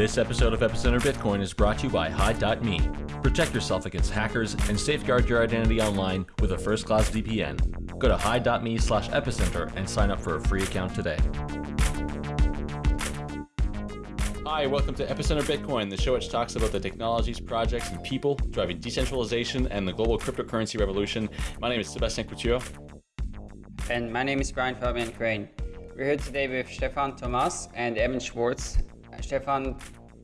This episode of Epicenter Bitcoin is brought to you by Hide.me. Protect yourself against hackers and safeguard your identity online with a first-class VPN. Go to Hide.me slash epicenter and sign up for a free account today. Hi, welcome to Epicenter Bitcoin, the show which talks about the technologies, projects, and people driving decentralization and the global cryptocurrency revolution. My name is Sebastien Couture. And my name is Brian Fabian Crain. We're here today with Stefan Thomas and Evan Schwartz. Stefan,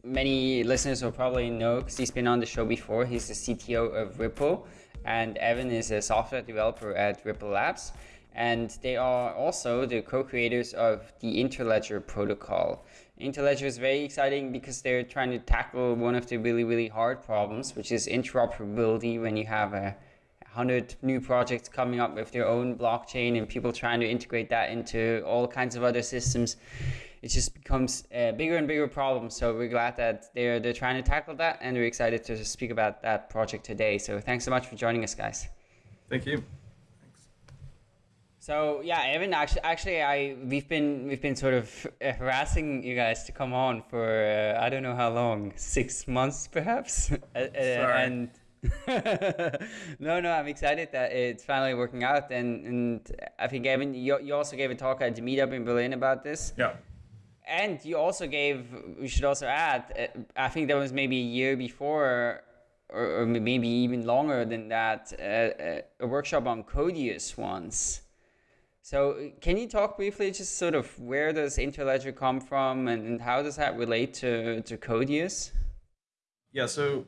many listeners will probably know because he's been on the show before. He's the CTO of Ripple, and Evan is a software developer at Ripple Labs. And they are also the co-creators of the Interledger protocol. Interledger is very exciting because they're trying to tackle one of the really, really hard problems, which is interoperability when you have a 100 new projects coming up with their own blockchain and people trying to integrate that into all kinds of other systems it just becomes a bigger and bigger problem so we're glad that they're they're trying to tackle that and we're excited to speak about that project today so thanks so much for joining us guys thank you so yeah, Evan, actually, actually, I we've been we've been sort of harassing you guys to come on for uh, I don't know how long, six months perhaps, uh, and no, no, I'm excited that it's finally working out. And, and I think, Evan, you, you also gave a talk at the meetup in Berlin about this. Yeah. And you also gave, we should also add, uh, I think that was maybe a year before, or, maybe even longer than that, uh, uh, a workshop on Codius once. So can you talk briefly just sort of where does Interledger come from and, and how does that relate to, to Codius? Yeah, so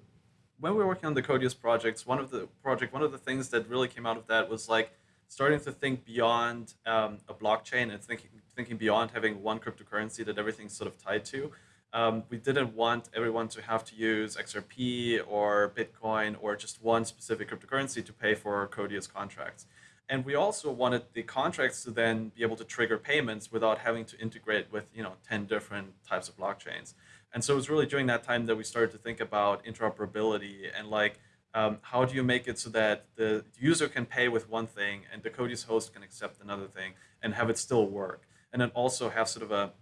when we were working on the Codius projects, one of the project, one of the things that really came out of that was like starting to think beyond um, a blockchain and thinking thinking beyond having one cryptocurrency that everything's sort of tied to. Um, we didn't want everyone to have to use XRP or Bitcoin or just one specific cryptocurrency to pay for Codius contracts. And we also wanted the contracts to then be able to trigger payments without having to integrate with you know 10 different types of blockchains. And so it was really during that time that we started to think about interoperability and like, um, how do you make it so that the user can pay with one thing and the Codius host can accept another thing and have it still work? And then also have sort of a,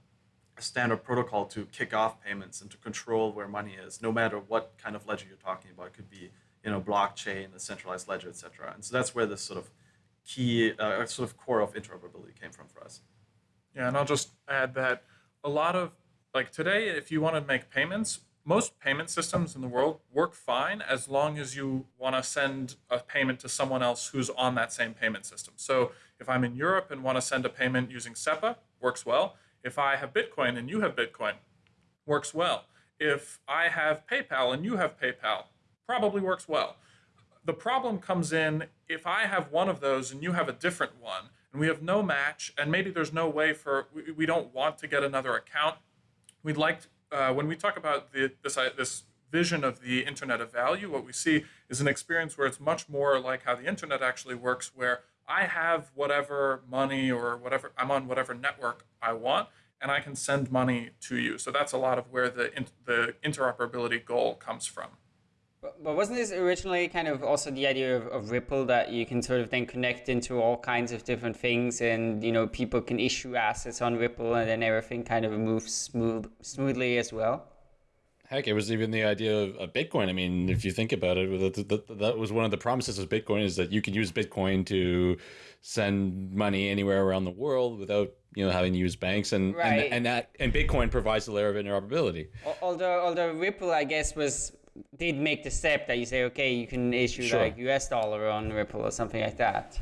a standard protocol to kick off payments and to control where money is, no matter what kind of ledger you're talking about. It could be, you know, blockchain, a centralized ledger, etc. And so that's where this sort of key, uh, sort of core of interoperability came from for us. Yeah, and I'll just add that a lot of like today, if you want to make payments, most payment systems in the world work fine as long as you want to send a payment to someone else who's on that same payment system. So if I'm in Europe and want to send a payment using SEPA, works well. If I have Bitcoin and you have Bitcoin, works well. If I have PayPal and you have PayPal, probably works well. The problem comes in if I have one of those and you have a different one, and we have no match, and maybe there's no way for, we, we don't want to get another account we'd like, uh, when we talk about the, this, uh, this vision of the Internet of Value, what we see is an experience where it's much more like how the Internet actually works, where I have whatever money or whatever, I'm on whatever network I want, and I can send money to you. So that's a lot of where the, the interoperability goal comes from. But wasn't this originally kind of also the idea of, of, Ripple that you can sort of then connect into all kinds of different things and, you know, people can issue assets on Ripple and then everything kind of moves smooth, smoothly as well? Heck, it was even the idea of, of Bitcoin. I mean, if you think about it, that, that, that was one of the promises of Bitcoin is that you can use Bitcoin to send money anywhere around the world without you know having to use banks and right. and, and that and Bitcoin provides a layer of interoperability. Although although Ripple, I guess, was did make the step that you say, okay, you can issue sure. like US dollar on Ripple or something like that.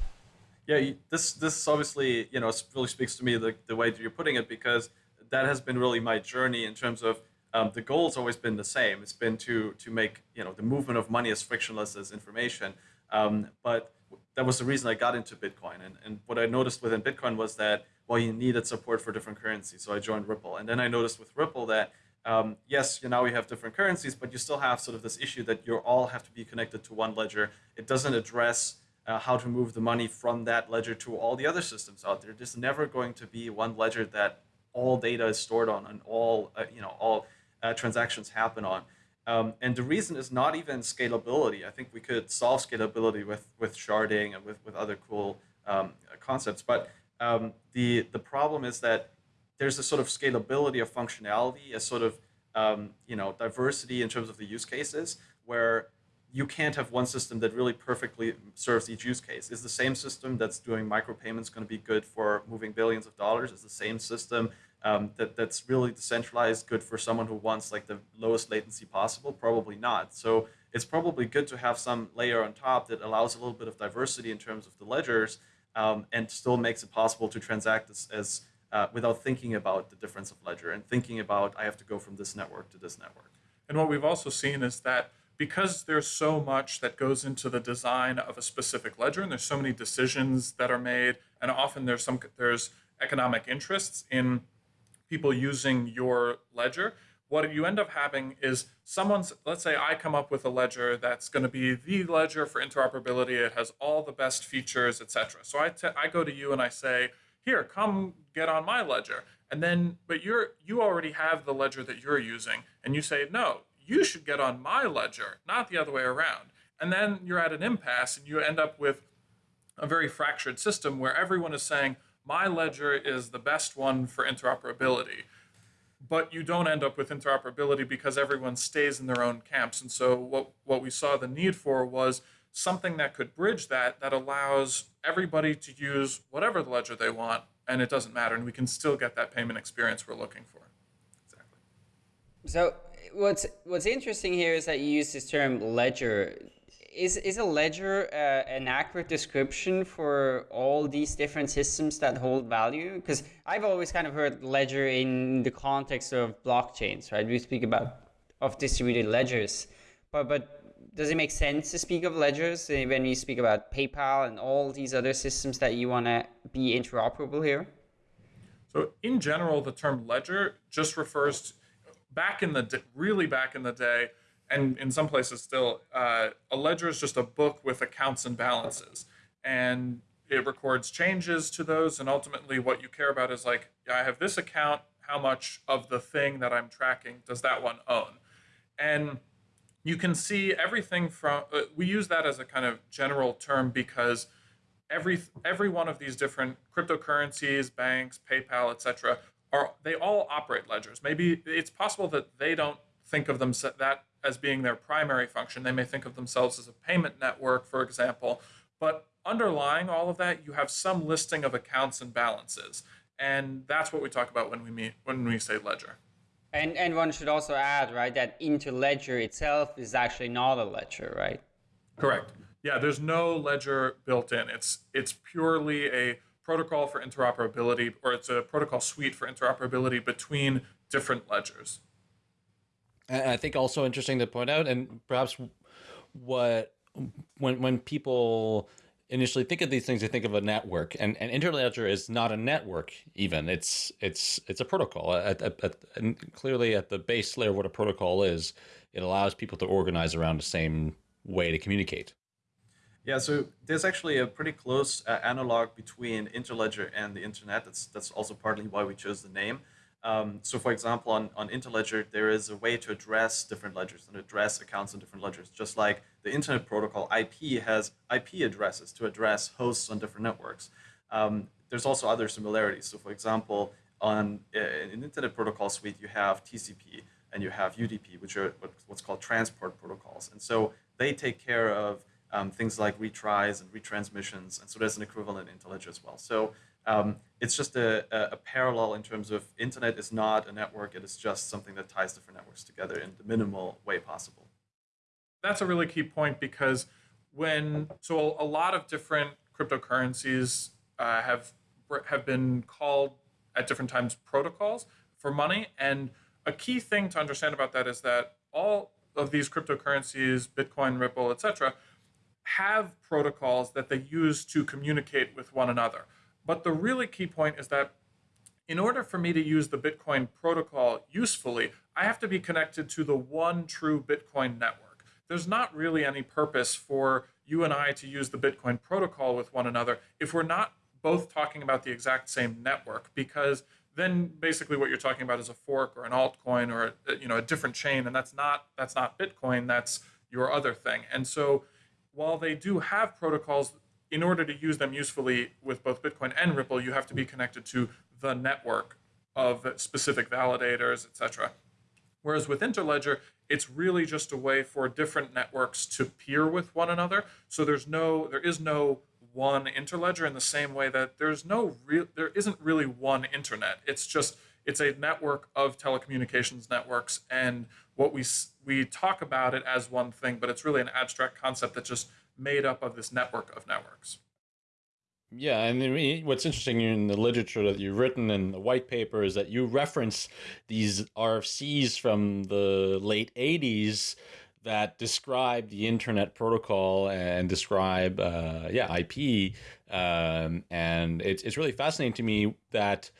Yeah, this this obviously you know really speaks to me the the way that you're putting it because that has been really my journey in terms of um, the goal's always been the same. It's been to to make you know the movement of money as frictionless as information. Um, but that was the reason I got into Bitcoin. And, and what I noticed within Bitcoin was that well, you needed support for different currencies. So I joined Ripple, and then I noticed with Ripple that um, yes, you now we have different currencies, but you still have sort of this issue that you all have to be connected to one ledger. It doesn't address uh, how to move the money from that ledger to all the other systems out there. There's never going to be one ledger that all data is stored on and all uh, you know all uh, transactions happen on. Um, and the reason is not even scalability. I think we could solve scalability with with sharding and with with other cool um, concepts, but um, the the problem is that there's a sort of scalability of functionality, a sort of um, you know diversity in terms of the use cases where you can't have one system that really perfectly serves each use case. Is the same system that's doing micropayments going to be good for moving billions of dollars? Is the same system um, that that's really decentralized good for someone who wants like the lowest latency possible? Probably not. So it's probably good to have some layer on top that allows a little bit of diversity in terms of the ledgers um, and still makes it possible to transact as, as uh, without thinking about the difference of ledger and thinking about I have to go from this network to this network. And what we've also seen is that because there's so much that goes into the design of a specific ledger and there's so many decisions that are made and often there's some there's economic interests in people using your ledger what you end up having is someone's let's say i come up with a ledger that's going to be the ledger for interoperability it has all the best features etc so I, I go to you and i say here come get on my ledger and then but you're you already have the ledger that you're using and you say no you should get on my ledger, not the other way around. And then you're at an impasse and you end up with a very fractured system where everyone is saying, my ledger is the best one for interoperability. But you don't end up with interoperability because everyone stays in their own camps. And so what, what we saw the need for was something that could bridge that, that allows everybody to use whatever ledger they want, and it doesn't matter. And we can still get that payment experience we're looking for. Exactly. So what's what's interesting here is that you use this term ledger. Is is a ledger uh, an accurate description for all these different systems that hold value? Because I've always kind of heard ledger in the context of blockchains, right? We speak about of distributed ledgers, but but does it make sense to speak of ledgers when you speak about PayPal and all these other systems that you want to be interoperable here? So in general, the term ledger just refers to back in the really back in the day, and in some places still, uh, a ledger is just a book with accounts and balances, and it records changes to those. And ultimately, what you care about is like, I have this account. How much of the thing that I'm tracking does that one own? And you can see everything from. Uh, we use that as a kind of general term because every every one of these different cryptocurrencies, banks, PayPal, etc., are they all operate ledgers. Maybe it's possible that they don't think of them that as being their primary function. They may think of themselves as a payment network, for example. But underlying all of that, you have some listing of accounts and balances, and that's what we talk about when we meet when we say ledger. And and one should also add, right, that Interledger itself is actually not a ledger, right? Correct. Yeah, there's no ledger built in. It's it's purely a protocol for interoperability, or it's a protocol suite for interoperability between different ledgers. And I think also interesting to point out, and perhaps what when when people initially think of these things, they think of a network, and, and Interledger is not a network. Even it's it's it's a protocol. At, at, at, and clearly, at the base layer, what a protocol is, it allows people to organize around the same way to communicate. Yeah, so there's actually a pretty close uh, analog between Interledger and the internet. That's that's also partly why we chose the name. Um, so, for example, on, on Interledger, there is a way to address different ledgers and address accounts on different ledgers. Just like the Internet Protocol IP has IP addresses to address hosts on different networks. Um, there's also other similarities. So, for example, on uh, in Internet Protocol suite, you have TCP and you have UDP, which are what's called transport protocols. And so they take care of um, things like retries and retransmissions. And so there's an equivalent in Interledger as well. So um, it's just a, a, parallel in terms of internet is not a network. It is just something that ties different networks together in the minimal way possible. That's a really key point because when so a lot of different cryptocurrencies uh, have have been called at different times protocols for money, and a key thing to understand about that is that all of these cryptocurrencies, Bitcoin, Ripple, etc., have protocols that they use to communicate with one another. But the really key point is that in order for me to use the Bitcoin protocol usefully, I have to be connected to the one true Bitcoin network. There's not really any purpose for you and I to use the Bitcoin protocol with one another if we're not both talking about the exact same network because then basically what you're talking about is a fork or an altcoin or a, you know a different chain and that's not that's not Bitcoin that's your other thing. And so while they do have protocols, in order to use them usefully with both Bitcoin and Ripple, you have to be connected to the network of specific validators, etc. Whereas with Interledger, it's really just a way for different networks to peer with one another. So there's no, there is no one interledger in the same way that there's no real, there isn't really one internet. It's just it's a network of telecommunications networks, and what we we talk about it as one thing, but it's really an abstract concept that just made up of this network of networks. Yeah, and what's interesting in the literature that you've written in the white paper is that you reference these RFCs from the late 80s that describe the internet protocol and describe, uh, yeah, IP. Um, and it's, it's really fascinating to me that,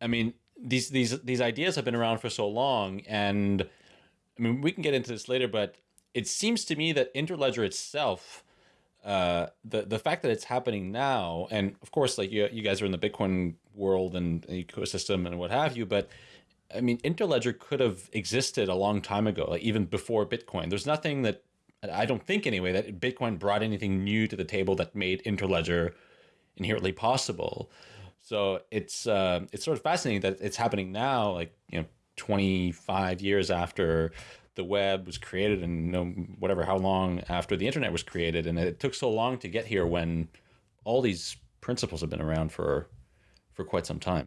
I mean, these, these, these ideas have been around for so long. And I mean, we can get into this later, but it seems to me that Interledger itself uh, the the fact that it's happening now, and of course, like you you guys are in the Bitcoin world and ecosystem and what have you, but I mean, Interledger could have existed a long time ago, like even before Bitcoin. There's nothing that I don't think anyway that Bitcoin brought anything new to the table that made Interledger inherently possible. So it's uh, it's sort of fascinating that it's happening now, like you know, 25 years after the web was created and you know, whatever how long after the internet was created. And it took so long to get here when all these principles have been around for for quite some time.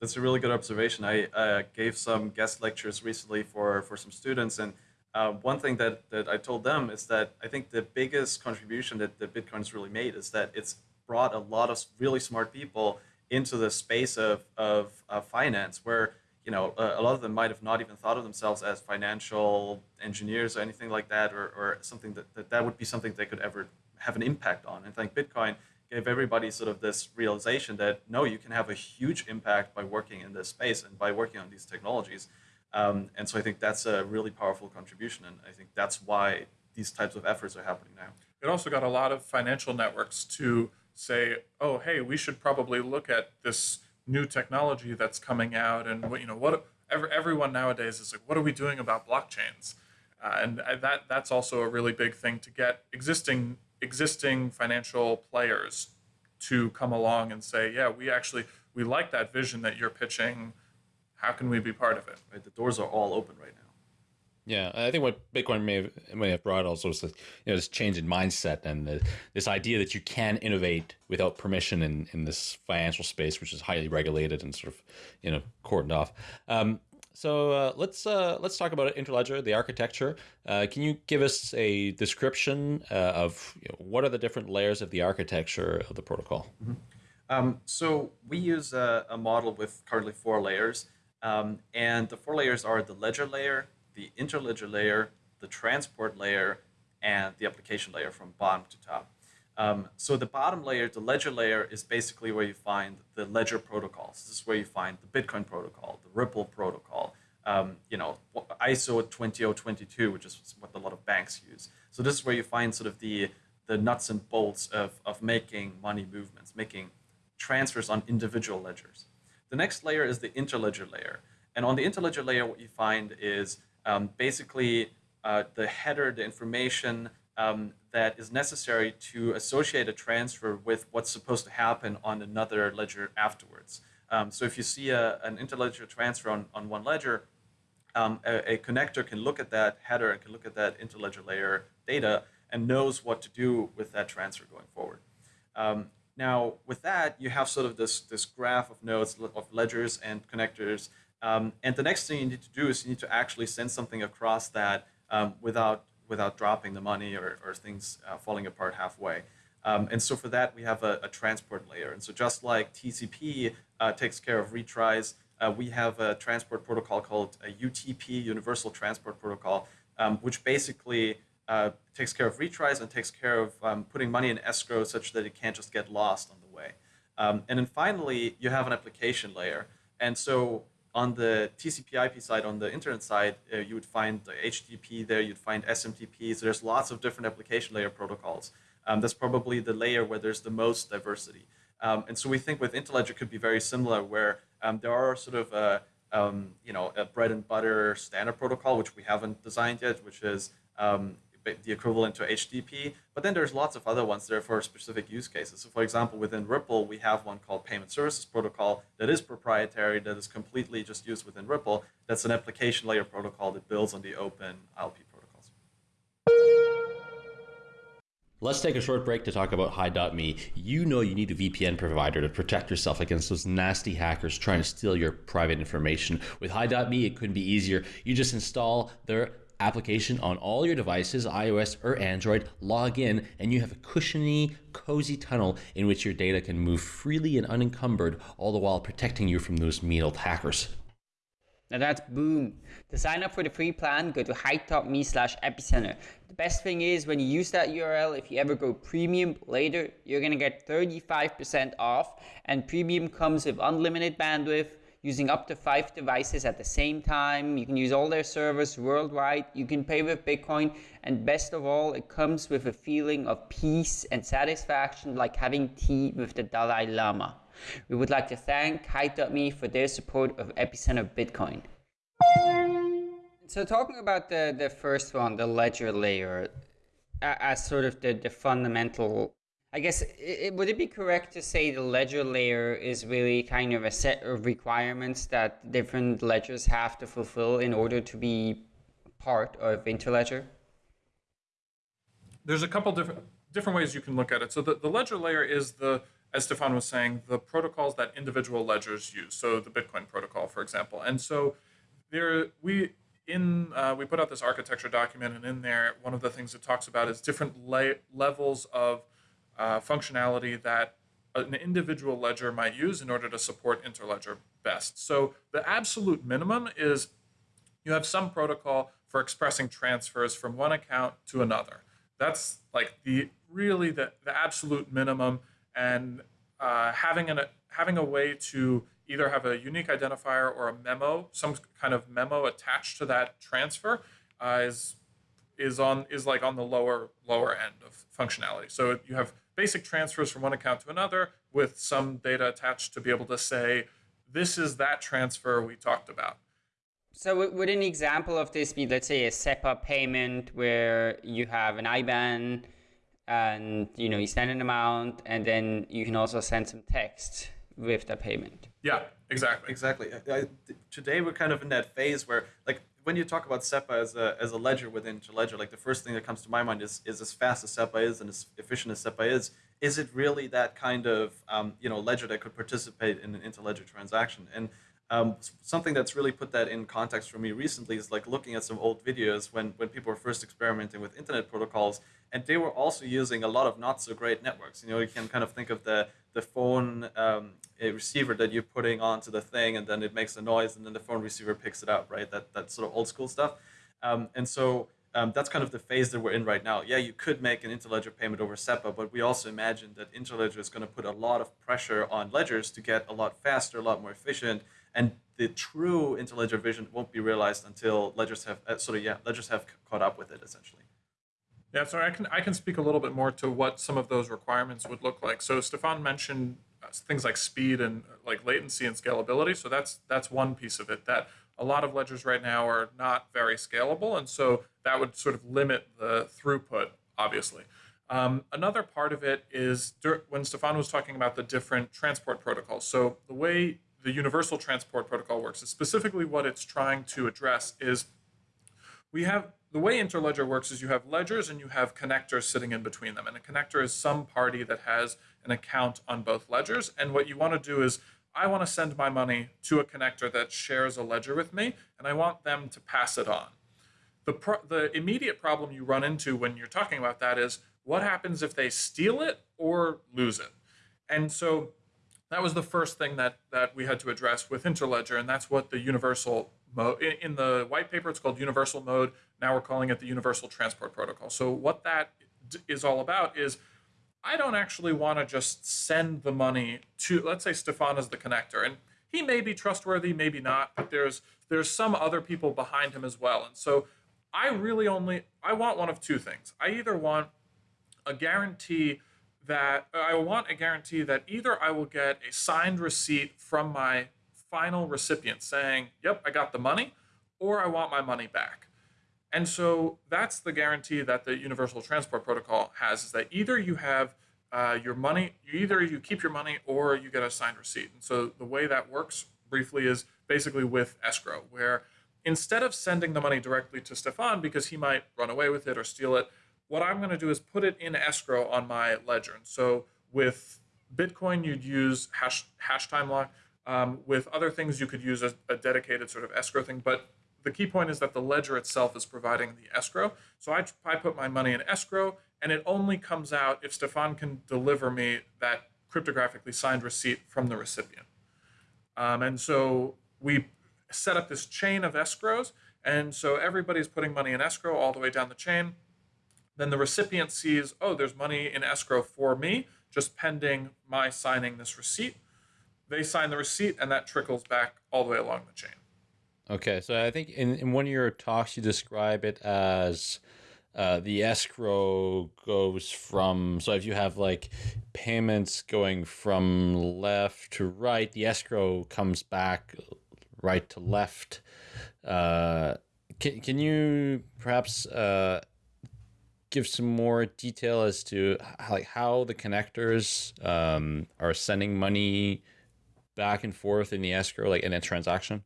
That's a really good observation. I uh, gave some guest lectures recently for for some students. And uh, one thing that, that I told them is that I think the biggest contribution that, that Bitcoin's really made is that it's brought a lot of really smart people into the space of, of, of finance where you know, a, a, lot of them might have not even thought of themselves as financial engineers or anything like that, or, or something that, that that would be something they could ever have an impact on. And I think Bitcoin gave everybody sort of this realization that no, you can have a huge impact by working in this space and by working on these technologies. Um, and so I think that's a really powerful contribution, and I think that's why these types of efforts are happening now. It also got a lot of financial networks to say, oh, hey, we should probably look at this new technology that's coming out and what you know what every, everyone nowadays is like what are we doing about blockchains? Uh, and that that's also a really big thing to get existing existing financial players to come along and say yeah we actually we like that vision that you're pitching. How can we be part of it? Right the doors are all open right now yeah, I think what Bitcoin may have, may have brought also is you know this change in mindset and the, this idea that you can innovate without permission in, in this financial space, which is highly regulated and sort of you know cordoned off. Um, so uh, let's uh, let's talk about Interledger, the architecture. Uh, can you give us a description uh, of you know, what are the different layers of the architecture of the protocol? Mm -hmm. um, so we use a, a, model with currently four layers, um, and the four layers are the ledger layer, the interledger layer, the transport layer, and the application layer from bottom to top. Um, so the bottom layer, the ledger layer, is basically where you find the ledger protocols. This is where you find the Bitcoin protocol, the Ripple protocol, um, you know, ISO 20022, which is what a lot of banks use. So this is where you find sort of the the nuts and bolts of, of making money movements, making transfers on individual ledgers. The next layer is the interledger layer. And on the interledger layer, what you find is um, basically uh, the header, the information um, that is necessary to associate a transfer with what's supposed to happen on another ledger afterwards. Um, so if you see a, an interledger transfer on, on one ledger, um, a, a, connector can look at that header and can look at that interledger layer data and knows what to do with that transfer going forward. Um, now, with that, you have sort of this, this graph of nodes, of ledgers and connectors um, and the next thing you need to do is you need to actually send something across that um, without without dropping the money or, or things uh, falling apart halfway. Um, and so for that, we have a, a, transport layer. And so just like TCP uh, takes care of retries, uh, we have a transport protocol called a UTP, Universal Transport Protocol, um, which basically uh, takes care of retries and takes care of um, putting money in escrow such that it can't just get lost on the way. Um, and then finally, you have an application layer. And so on the TCP IP side, on the internet side, uh, you would find the HTTP there, you'd find SMTP. So there's lots of different application layer protocols. Um, that's probably the layer where there's the most diversity. Um, and so we think with Interledger could be very similar, where um, there are sort of a, um, you know a bread and butter standard protocol, which we haven't designed yet, which is um, the equivalent to HTTP. But then there's lots of other ones there for specific use cases. So for example, within Ripple, we have one called Payment Services Protocol that is proprietary, that is completely just used within Ripple. That's an application layer protocol that builds on the open ILP protocols. Let's take a short break to talk about Hide.me. You know you need a VPN provider to protect yourself against those nasty hackers trying to steal your private information. With Hide.me, it couldn't be easier. You just install their application on all your devices, iOS or Android, log in, and you have a cushiony, cozy tunnel in which your data can move freely and unencumbered, all the while protecting you from those mean old hackers. Now that's boom. To sign up for the free plan, go to hide.me slash epicenter. The best thing is when you use that URL, if you ever go premium later, you're gonna get 35% off. And premium comes with unlimited bandwidth, using up to five devices at the same time. You can use all their servers worldwide. You can pay with Bitcoin. And best of all, it comes with a feeling of peace and satisfaction like having tea with the Dalai Lama. We would like to thank Hide.me for their support of Epicenter Bitcoin. So talking about the, the first one, the ledger layer, as sort of the, the fundamental, I guess, it, would it be correct to say the ledger layer is really kind of a set of requirements that different ledgers have to fulfill in order to be part of Interledger? There's a couple different different ways you can look at it. So the, the ledger layer is the as Stefan was saying, the protocols that individual ledgers use. So the Bitcoin protocol, for example. And so there, we in uh, we put out this architecture document, and in there, one of the things it talks about is different le- levels of uh, functionality that an individual ledger might use in order to support interledger best. So the absolute minimum is you have some protocol for expressing transfers from one account to another. That's like the really the, the absolute minimum and uh, having an having a way to either have a unique identifier or a memo, some kind of memo attached to that transfer, uh, is is on is like on the lower lower end of functionality. So you have basic transfers from one account to another with some data attached to be able to say this is that transfer we talked about. So would an example of this be, let's say, a SEPA payment where you have an IBAN and you know you send an amount and then you can also send some text with the payment? Yeah exactly. Exactly. I, today we're kind of in that phase where like when you talk about SEPA as a, as a ledger within Ledger, like the first thing that comes to my mind is is as fast as SEPA is and as efficient as SEPA is, is it really that kind of um, you know ledger that could participate in an interledger transaction? And um, something that's really put that in context for me recently is like looking at some old videos when, when people were first experimenting with internet protocols, and they were also using a lot of not so great networks. You know, you can kind of think of the the phone um, receiver that you're putting onto the thing, and then it makes a noise, and then the phone receiver picks it up, right? That that sort of old school stuff. Um, and so um, that's kind of the phase that we're in right now. Yeah, you could make an interledger payment over SEPA, but we also imagine that interledger is going to put a lot of pressure on ledgers to get a lot faster, a lot more efficient and the true interledger vision won't be realized until ledgers have uh, sort of yeah ledgers have caught up with it essentially. Yeah, so I can I can speak a little bit more to what some of those requirements would look like. So Stefan mentioned uh, things like speed and uh, like latency and scalability. So that's that's one piece of it that a lot of ledgers right now are not very scalable, and so that would sort of limit the throughput, obviously. Um, another part of it is when Stefan was talking about the different transport protocols. So the way the Universal Transport Protocol works. is specifically what it's trying to address is we have the way Interledger works is you have ledgers and you have connectors sitting in between them. And a connector is some party that has an account on both ledgers. And what you want to do is I want to send my money to a connector that shares a ledger with me, and I want them to pass it on. The, the immediate problem you run into when you're talking about that is what happens if they steal it or lose it? And so that was the first thing that that we had to address with Interledger, and that's what the universal mode in, in the white paper. It's called universal mode. Now we're calling it the Universal Transport Protocol. So what that is all about is I don't actually want to just send the money to let's say Stefan is the connector and he may be trustworthy, maybe not, but there's there's some other people behind him as well. And so I really only I want one of two things. I either want a guarantee that I want a guarantee that either I will get a signed receipt from my final recipient saying, yep, I got the money, or I want my money back. And so that's the guarantee that the Universal Transport Protocol has is that either you have uh, your money, either you keep your money or you get a signed receipt. And so the way that works briefly is basically with escrow, where instead of sending the money directly to Stefan because he might run away with it or steal it, what I'm going to do is put it in escrow on my ledger. And so with Bitcoin, you'd use hash, hash time lock. Um, with other things, you could use a, a dedicated sort of escrow thing. But the key point is that the ledger itself is providing the escrow. So I, I put my money in escrow, and it only comes out if Stefan can deliver me that cryptographically signed receipt from the recipient. Um, and so we set up this chain of escrows. And so everybody's putting money in escrow all the way down the chain. Then the recipient sees, oh, there's money in escrow for me, just pending my signing this receipt. They sign the receipt, and that trickles back all the way along the chain. Okay, so I think in, in one of your talks, you describe it as uh, the escrow goes from so if you have like payments going from left to right the escrow comes back right to left uh, can, can you perhaps uh, give some more detail as to how, like how the connectors um, are sending money back and forth in the escrow like in a transaction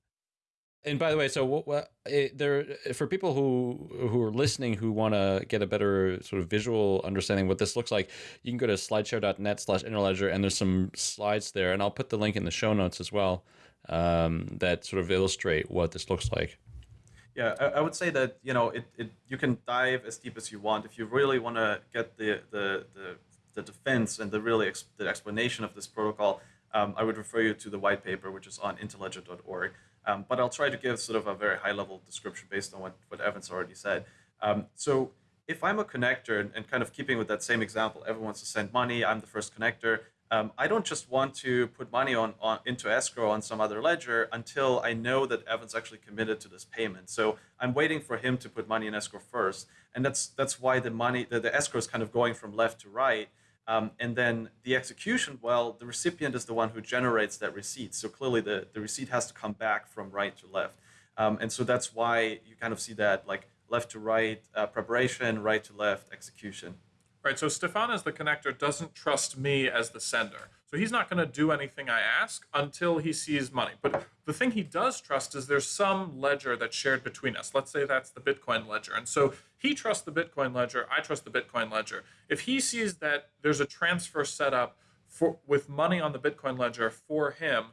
and by the way, so what, what it, there for people who who are listening who want to get a better sort of visual understanding what this looks like, you can go to slideshare.net slash interledger and there's some slides there, and I'll put the link in the show notes as well um, that sort of illustrate what this looks like. Yeah, I, I, would say that you know it, it you can dive as deep as you want if you really want to get the the the, the defense and the really ex, the explanation of this protocol. Um, I would refer you to the white paper, which is on interledger.org. Um, but I'll try to give sort of a very high level description based on what, what Evan's already said. Um, so if I'm a connector and, and, kind of keeping with that same example, everyone wants to send money, I'm the first connector. Um, I don't just want to put money on, on into escrow on some other ledger until I know that Evan's actually committed to this payment. So I'm waiting for him to put money in escrow first, and that's that's why the money the, the escrow is kind of going from left to right. Um, and then the execution, well, the recipient is the one who generates that receipt. So clearly the, the receipt has to come back from right to left. Um, and so that's why you kind of see that like left to right uh, preparation, right to left execution. Right. So Stefan as the connector doesn't trust me as the sender. So he's not going to do anything I ask until he sees money. But the thing he does trust is there's some ledger that's shared between us. Let's say that's the Bitcoin ledger. And so he trusts the Bitcoin ledger, I trust the Bitcoin ledger. If he sees that there's a transfer set up for with money on the Bitcoin ledger for him,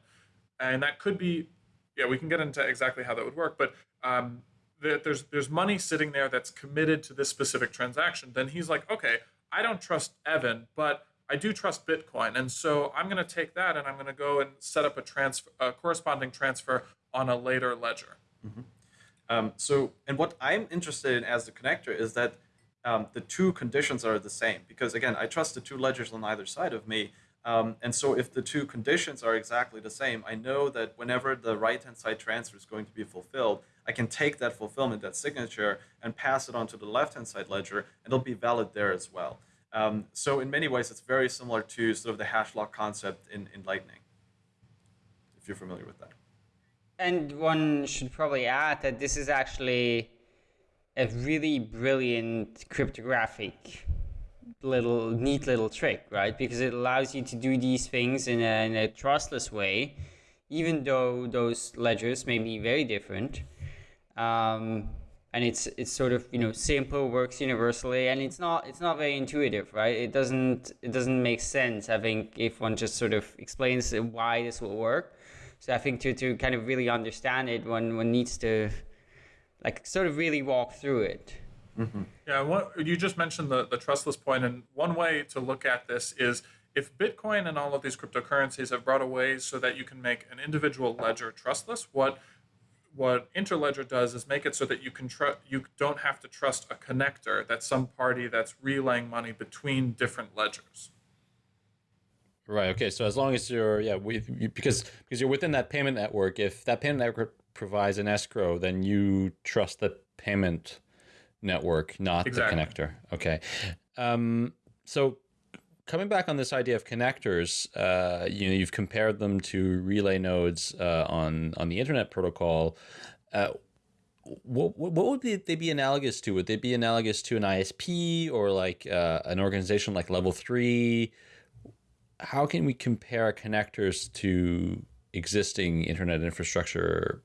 and that could be, yeah, we can get into exactly how that would work, but um, there's there's money sitting there that's committed to this specific transaction, then he's like, okay, I don't trust Evan, but I do trust Bitcoin, and so I'm going to take that and I'm going to go and set up a transfer, a corresponding transfer on a later ledger. Mm-hmm. Um, so, and what I'm interested in as the connector is that um, the two conditions are the same because again, I trust the two ledgers on either side of me. Um, and so if the two conditions are exactly the same, I know that whenever the right-hand side transfer is going to be fulfilled, I can take that fulfillment, that signature, and pass it on to the left-hand side ledger, and it'll be valid there as well. Um, so in many ways, it's very similar to sort of the hash lock concept in, in Lightning, if you're familiar with that. And one should probably add that this is actually a really brilliant cryptographic little neat little trick, right? Because it allows you to do these things in a, in a trustless way, even though those ledgers may be very different. Um, and it's it's sort of you know simple works universally and it's not it's not very intuitive right it doesn't it doesn't make sense i think if one just sort of explains why this will work so i think to to kind of really understand it one one needs to like sort of really walk through it mm-hmm. yeah what you just mentioned the the trustless point and one way to look at this is if bitcoin and all of these cryptocurrencies have brought a way so that you can make an individual ledger trustless what what Interledger does is make it so that you can tr- you don't have to trust a connector that's some party that's relaying money between different ledgers. Right. Okay. So as long as you're yeah, we, because because you're within that payment network, if that payment network provides an escrow, then you trust the payment network, not exactly. the connector. Okay. Um, so coming back on this idea of connectors, uh, you know, you've compared them to relay nodes uh, on on the internet protocol. Uh, what, what would they, they be analogous to? Would they be analogous to an ISP or like uh, an organization like Level Three? How can we compare connectors to existing internet infrastructure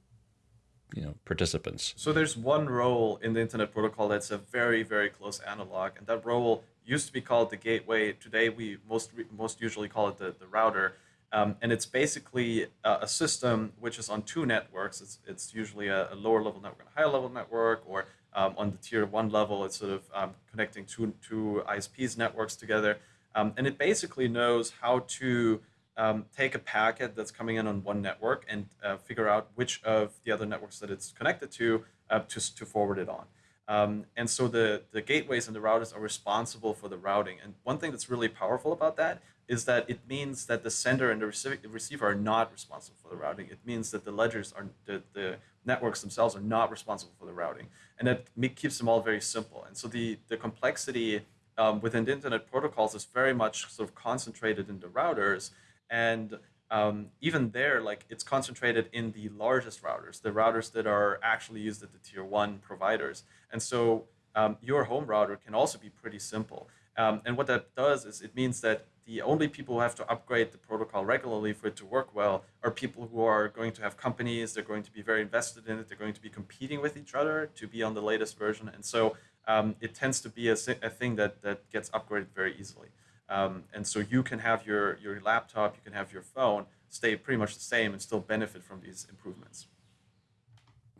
you know participants. So there's one role in the internet protocol that's a very very close analog and that role used to be called the gateway. Today we most most usually call it the, the router. Um, and it's basically a, a, system which is on two networks. It's, it's usually a, a lower level network and a higher level network or um, on the tier one level it's sort of um, connecting two, two isps networks together. Um, and it basically knows how to um, take a packet that's coming in on one network and uh, figure out which of the other networks that it's connected to uh, to, to forward it on. Um, and so the, the gateways and the routers are responsible for the routing. And one thing that's really powerful about that is that it means that the sender and the receiver are not responsible for the routing. It means that the ledgers are the, the networks themselves are not responsible for the routing, and that keeps them all very simple. And so the the complexity um, within the internet protocols is very much sort of concentrated in the routers and um, even there, like it's concentrated in the largest routers, the routers that are actually used at the tier one providers. And so um, your home router can also be pretty simple. Um, and what that does is it means that the only people who have to upgrade the protocol regularly for it to work well are people who are going to have companies, they're going to be very invested in it, they're going to be competing with each other to be on the latest version. And so um, it tends to be a, a thing that, that gets upgraded very easily. Um, and so you can have your, your laptop, you can have your phone stay pretty much the same and still benefit from these improvements.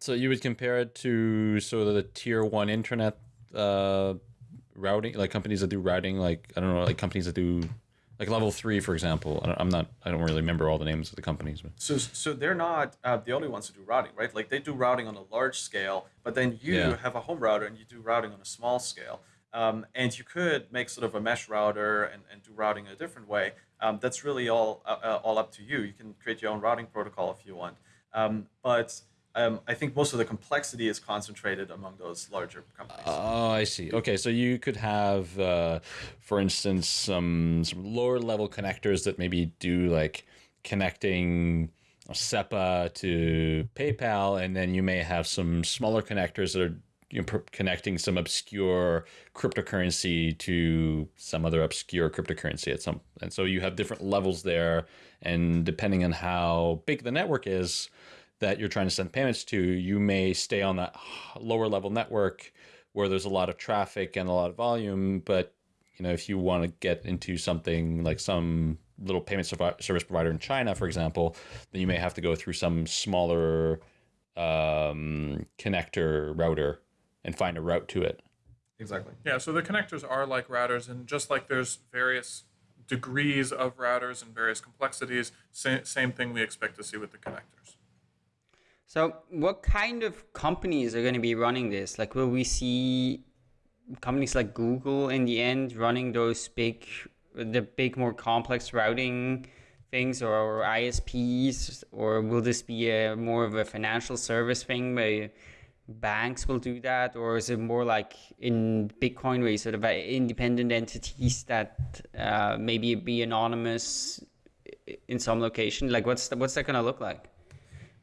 So you would compare it to sort of the tier one internet uh, routing, like companies that do routing, like I don't know, like companies that do like level three, for example. I am not, I don't really remember all the names of the companies. But. So, so they're not uh, the only ones who do routing, right? Like they do routing on a large scale, but then you yeah. have a home router and you do routing on a small scale. Um, and you could make sort of a mesh router and, and do routing a different way. Um, that's really all uh, uh, all up to you. You can create your own routing protocol if you want. Um, but um, I think most of the complexity is concentrated among those larger companies. Oh, I see. Okay, so you could have, uh, for instance, some some lower level connectors that maybe do like connecting SEPA to PayPal, and then you may have some smaller connectors that are you know, connecting some obscure cryptocurrency to some other obscure cryptocurrency at some and so you have different levels there and depending on how big the network is that you're trying to send payments to you may stay on that lower level network where there's a lot of traffic and a lot of volume but you know if you want to get into something like some little payment service provider in China for example then you may have to go through some smaller um, connector router and find a route to it. Exactly. Yeah, so the connectors are like routers, and just like there's various degrees of routers and various complexities, same, same thing we expect to see with the connectors. So, what kind of companies are going to be running this? Like, will we see companies like Google in the end running those big, the big, more complex routing things, or, or ISPs, or will this be a more of a financial service thing where banks will do that, or is it more like in Bitcoin where you sort of independent entities that uh, maybe be anonymous in some location? Like, what's the, what's that gonna look like?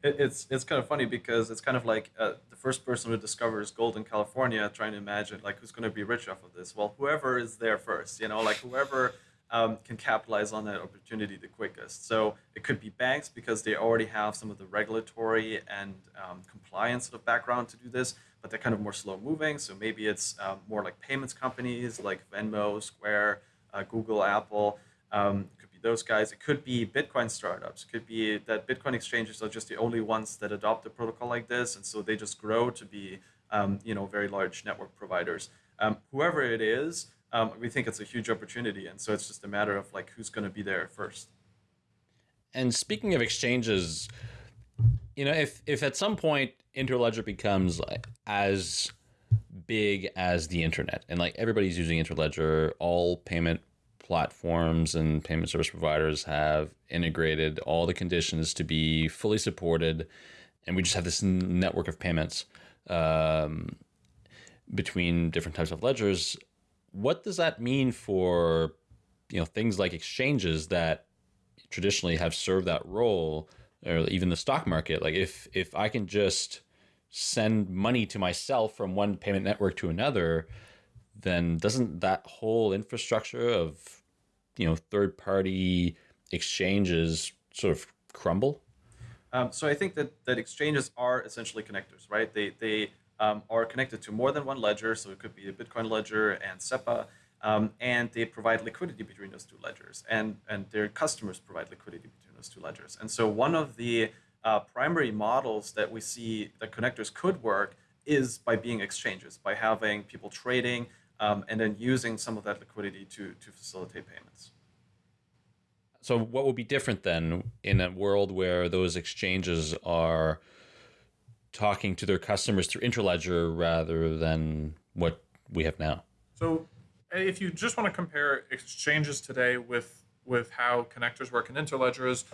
it's it's kind of funny because it's kind of like uh, the first person who discovers gold in California trying to imagine like who's going to be rich off of this. Well, whoever is there first, you know, like whoever um, can capitalize on that opportunity the quickest. So it could be banks because they already have some of the regulatory and um, compliance sort of background to do this, but they're kind of more slow moving. So maybe it's um, more like payments companies like Venmo, Square, uh, Google, Apple. Um, could be those guys. It could be Bitcoin startups. It could be that Bitcoin exchanges are just the only ones that adopt a protocol like this, and so they just grow to be um, you know very large network providers. Um, whoever it is, um, we think it's a huge opportunity, and so it's just a matter of like who's going to be there first. And speaking of exchanges, you know, if if at some point Interledger becomes like as big as the internet, and like everybody's using Interledger, all payment platforms and payment service providers have integrated all the conditions to be fully supported, and we just have this network of payments um, between different types of ledgers what does that mean for you know things like exchanges that traditionally have served that role or even the stock market like if if i can just send money to myself from one payment network to another, then doesn't that whole infrastructure of you know third party exchanges sort of crumble? Um, so I think that, that exchanges are essentially connectors, right? They, they um, are connected to more than one ledger, so it could be a Bitcoin ledger and SEPA, um, and they provide liquidity between those two ledgers, and, and their customers provide liquidity between those two ledgers. And so one of the uh, primary models that we see that connectors could work is by being exchanges, by having people trading um, and then using some of that liquidity to, to facilitate payments. So, what would be different then in a world where those exchanges are talking to their customers through Interledger rather than what we have now? So, eh, if you just want to compare exchanges today with with how connectors work in Interledgers,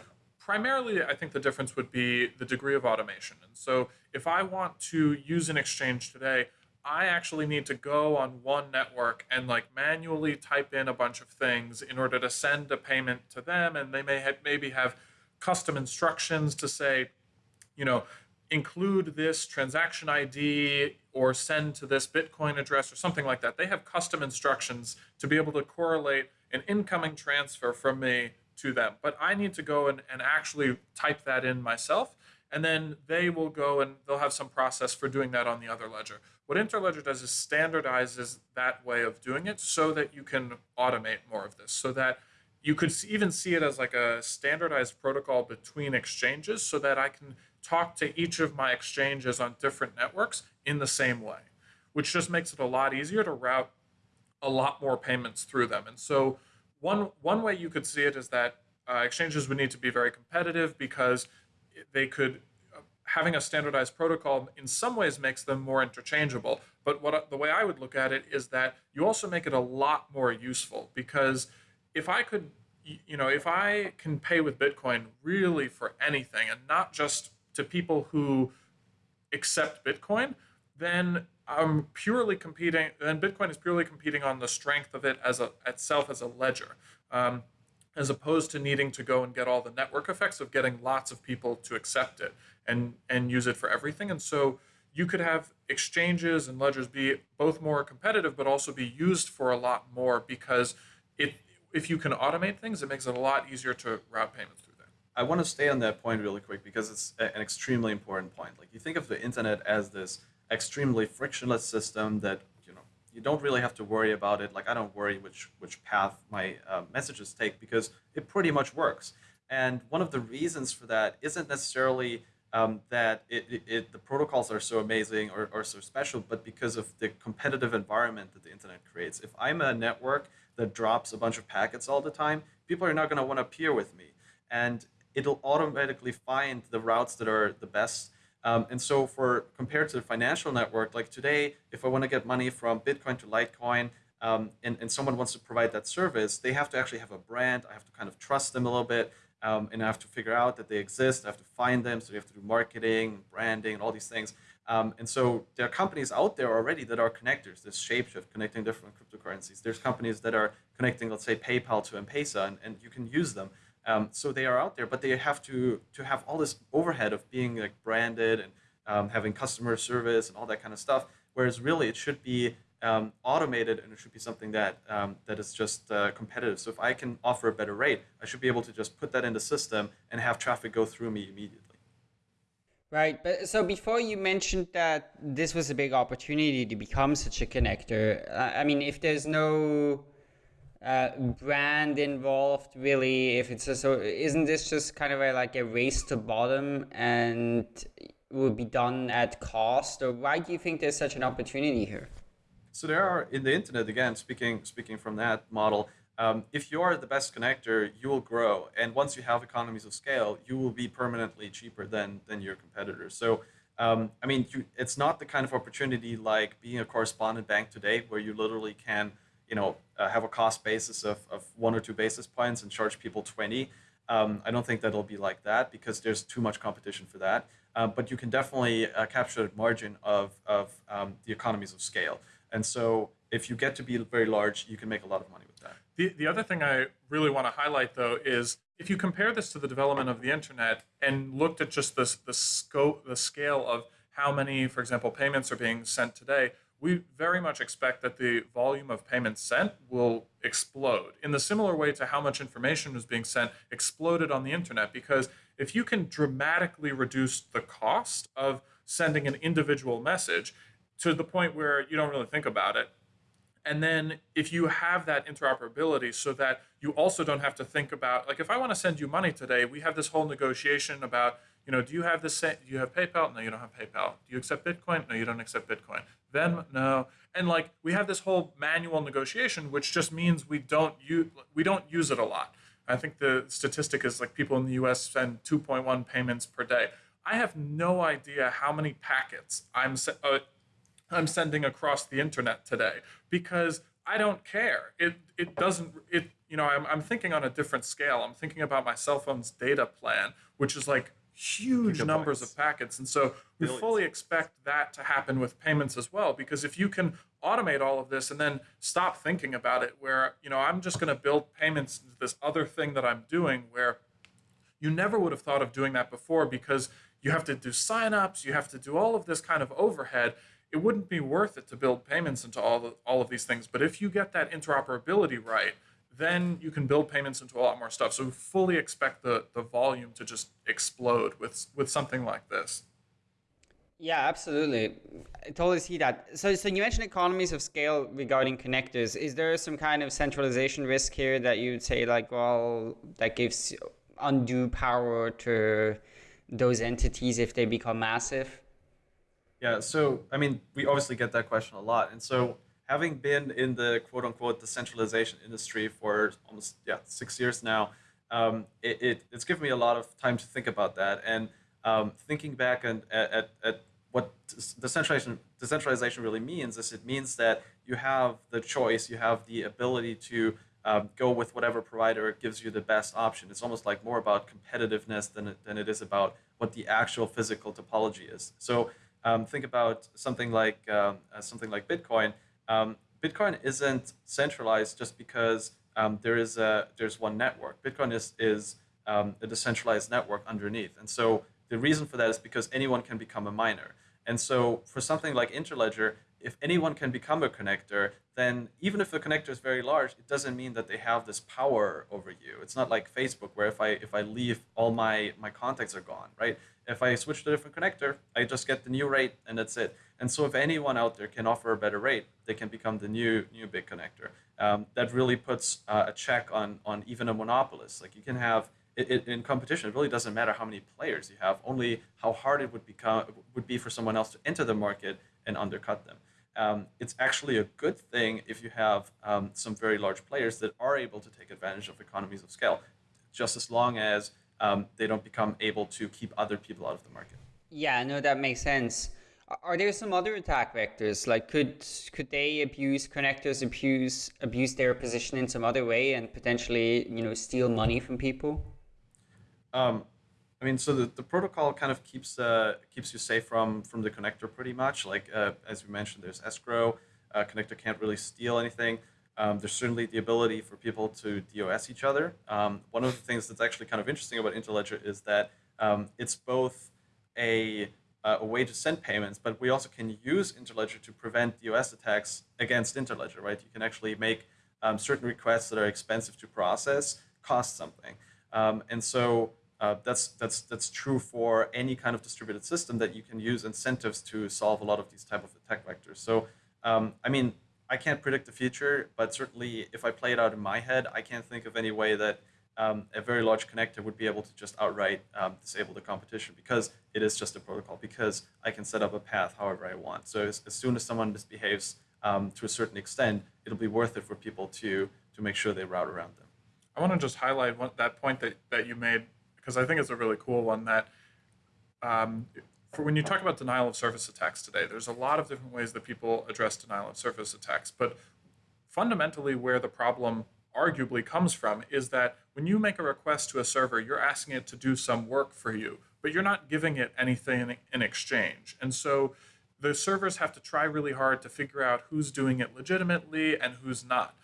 primarily I think the difference would be the degree of automation. And so, if I want to use an exchange today, I actually need to go on one network and like manually type in a bunch of things in order to send a payment to them. And they may have, maybe have custom instructions to say, you know, include this transaction ID or send to this Bitcoin address or something like that. They have custom instructions to be able to correlate an incoming transfer from me to them. But I need to go and, and actually type that in myself. And then they will go and they'll have some process for doing that on the other ledger. What Interledger does is standardizes that way of doing it so that you can automate more of this, so that you could even see it as like a standardized protocol between exchanges so that I can talk to each of my exchanges on different networks in the same way, which just makes it a lot easier to route a lot more payments through them. And so one one way you could see it is that uh, exchanges would need to be very competitive because they could having a standardized protocol in some ways makes them more interchangeable. But what the way I would look at it is that you also make it a lot more useful because if I could, you know, if I can pay with Bitcoin really for anything and not just to people who accept Bitcoin, then I'm purely competing. Then Bitcoin is purely competing on the strength of it as a itself as a ledger. Um, as opposed to needing to go and get all the network effects of getting lots of people to accept it and and use it for everything and so you could have exchanges and ledgers be both more competitive but also be used for a lot more because it if you can automate things it makes it a lot easier to route payments through i want to stay on that point really quick because it's an extremely important point like you think of the internet as this extremely frictionless system that you know you don't really have to worry about it. Like I don't worry which which path my uh, messages take because it pretty much works. And one of the reasons for that isn't necessarily um, that it, it, it, the protocols are so amazing or, or so special, but because of the competitive environment that the internet creates. If I'm a network that drops a bunch of packets all the time, people are not going to want to peer with me, and it'll automatically find the routes that are the best um, and so for compared to the financial network, like today, if I want to get money from Bitcoin to Litecoin, um, and, and someone wants to provide that service, they have to actually have a brand. I have to kind of trust them a little bit. Um, and I have to figure out that they exist. I have to find them. So you have to do marketing, branding, and all these things. Um, and so there are companies out there already that are connectors. There's Shapeshift connecting different cryptocurrencies. There's companies that are connecting, let's say, PayPal to M-Pesa, and, and you can use them. Um, so they are out there, but they have to to have all this overhead of being like branded and um, having customer service and all that kind of stuff. Whereas really, it should be um, automated and it should be something that um, that is just uh, competitive. So if I can offer a better rate, I should be able to just put that in the system and have traffic go through me immediately. Right, but so before you mentioned that this was a big opportunity to become such a connector. I mean, if there's no uh, brand involved really if it's a, so isn't this just kind of a, like a race to bottom and will be done at cost? Or why do you think there's such an opportunity here? So there are in the internet again speaking speaking from that model um, if you are the best connector you will grow. And once you have economies of scale you will be permanently cheaper than than your competitors. So um, I mean, you, it's not the kind of opportunity like being a correspondent bank today, where you literally can you know, uh, have a cost basis of, of one or two basis points and charge people 20. Um, I don't think that'll be like that because there's too much competition for that. Um, but you can definitely uh, capture the margin of, of um, the economies of scale. And so if you get to be very large, you can make a lot of money with that. The, the other thing I really want to highlight, though, is if you compare this to the development of the internet and looked at just this, the scope, the scale of how many, for example, payments are being sent today, we very much expect that the volume of payments sent will explode in the similar way to how much information was being sent exploded on the internet. Because if you can dramatically reduce the cost of sending an individual message to the point where you don't really think about it, and then if you have that interoperability so that you also don't have to think about, like if I want to send you money today, we have this whole negotiation about, you know, do you have this, do you have PayPal? No, you don't have PayPal. Do you accept Bitcoin? No, you don't accept Bitcoin. Venmo? No. And like we have this whole manual negotiation, which just means we don't use, we don't use it a lot. I think the statistic is like people in the US send 2.1 payments per day. I have no idea how many packets I'm uh, I'm sending across the internet today because I don't care. It it doesn't it you know I'm I'm thinking on a different scale. I'm thinking about my cell phone's data plan, which is like huge Gigabytes. numbers of packets. And so we fully expect that to happen with payments as well because if you can automate all of this and then stop thinking about it where, you know, I'm just going to build payments into this other thing that I'm doing where you never would have thought of doing that before because you have to do signups, you have to do all of this kind of overhead it wouldn't be worth it to build payments into all the, all of these things. But if you get that interoperability right, then you can build payments into a lot more stuff. So we fully expect the the volume to just explode with with something like this. Yeah, absolutely. I totally see that. So, so you mentioned economies of scale regarding connectors. Is there some kind of centralization risk here that you'd say, like, well, that gives undue power to those entities if they become massive? Yeah, so I mean, we obviously get that question a lot, and so having been in the quote unquote decentralization industry for almost yeah six years now, um, it, it, it's given me a lot of time to think about that and um, thinking back and at, at, at what decentralization decentralization really means is it means that you have the choice, you have the ability to um, go with whatever provider gives you the best option. It's almost like more about competitiveness than it, than it is about what the actual physical topology is. So um, think about something like um, uh, something like Bitcoin. Um, Bitcoin isn't centralized just because um, there is a there's one network. Bitcoin is is um, a decentralized network underneath, and so the reason for that is because anyone can become a miner. And so for something like Interledger, if anyone can become a connector, then even if the connector is very large, it doesn't mean that they have this power over you. It's not like Facebook where if I if I leave, all my my contacts are gone, right? If I switch to a different connector, I just get the new rate and that's it. And so if anyone out there can offer a better rate, they can become the new new big connector. Um, that really puts uh, a check on on even a monopolist. Like you can have it, it, in competition, it really doesn't matter how many players you have, only how hard it would become would be for someone else to enter the market and undercut them. Um, it's actually a good thing if you have um, some very large players that are able to take advantage of economies of scale, just as long as um, they don't become able to keep other people out of the market. Yeah, no, that makes sense. Are there some other attack vectors? Like, could could they abuse connectors, abuse abuse their position in some other way, and potentially, you know, steal money from people? Um, I mean, so the, the protocol kind of keeps uh, keeps you safe from from the connector pretty much. Like uh, as we mentioned, there's escrow. Uh, connector can't really steal anything. Um, there's certainly the ability for people to DOS each other. Um, one of the things that's actually kind of interesting about Interledger is that um, it's both a, a way to send payments, but we also can use Interledger to prevent DOS attacks against Interledger, right? You can actually make um, certain requests that are expensive to process cost something. Um, and so uh, that's that's that's true for any kind of distributed system that you can use incentives to solve a lot of these type of attack vectors. So um, I mean, I can't predict the future, but certainly if I play it out in my head, I can't think of any way that um, a very large connector would be able to just outright um, disable the competition because it is just a protocol, because I can set up a path however I want. So as, as soon as someone misbehaves um, to a certain extent, it'll be worth it for people to, to make sure they route around them. I want to just highlight one, that point that, that you made because I think it's a really cool one that um, for when you talk about denial of service attacks today, there's a lot of different ways that people address denial of service attacks. But fundamentally, where the problem arguably comes from is that when you make a request to a server, you're asking it to do some work for you, but you're not giving it anything in exchange. And so the servers have to try really hard to figure out who's doing it legitimately and who's not.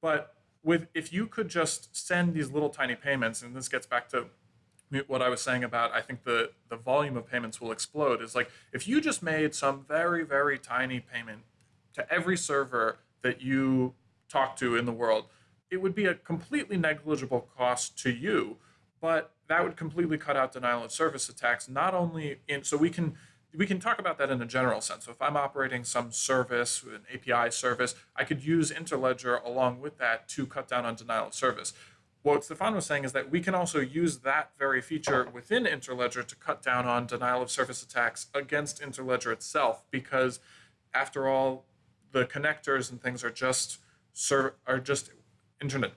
But with if you could just send these little tiny payments, and this gets back to what I was saying about I think the the volume of payments will explode is like if you just made some very very tiny payment to every server that you talk to in the world, it would be a completely negligible cost to you, but that would completely cut out denial of service attacks not only in so we can we can talk about that in a general sense. So if I'm operating some service, an API service, I could use Interledger along with that to cut down on denial of service what Stefan was saying is that we can also use that very feature within Interledger to cut down on denial of service attacks against Interledger itself, because after all, the connectors and things are just ser- are just internet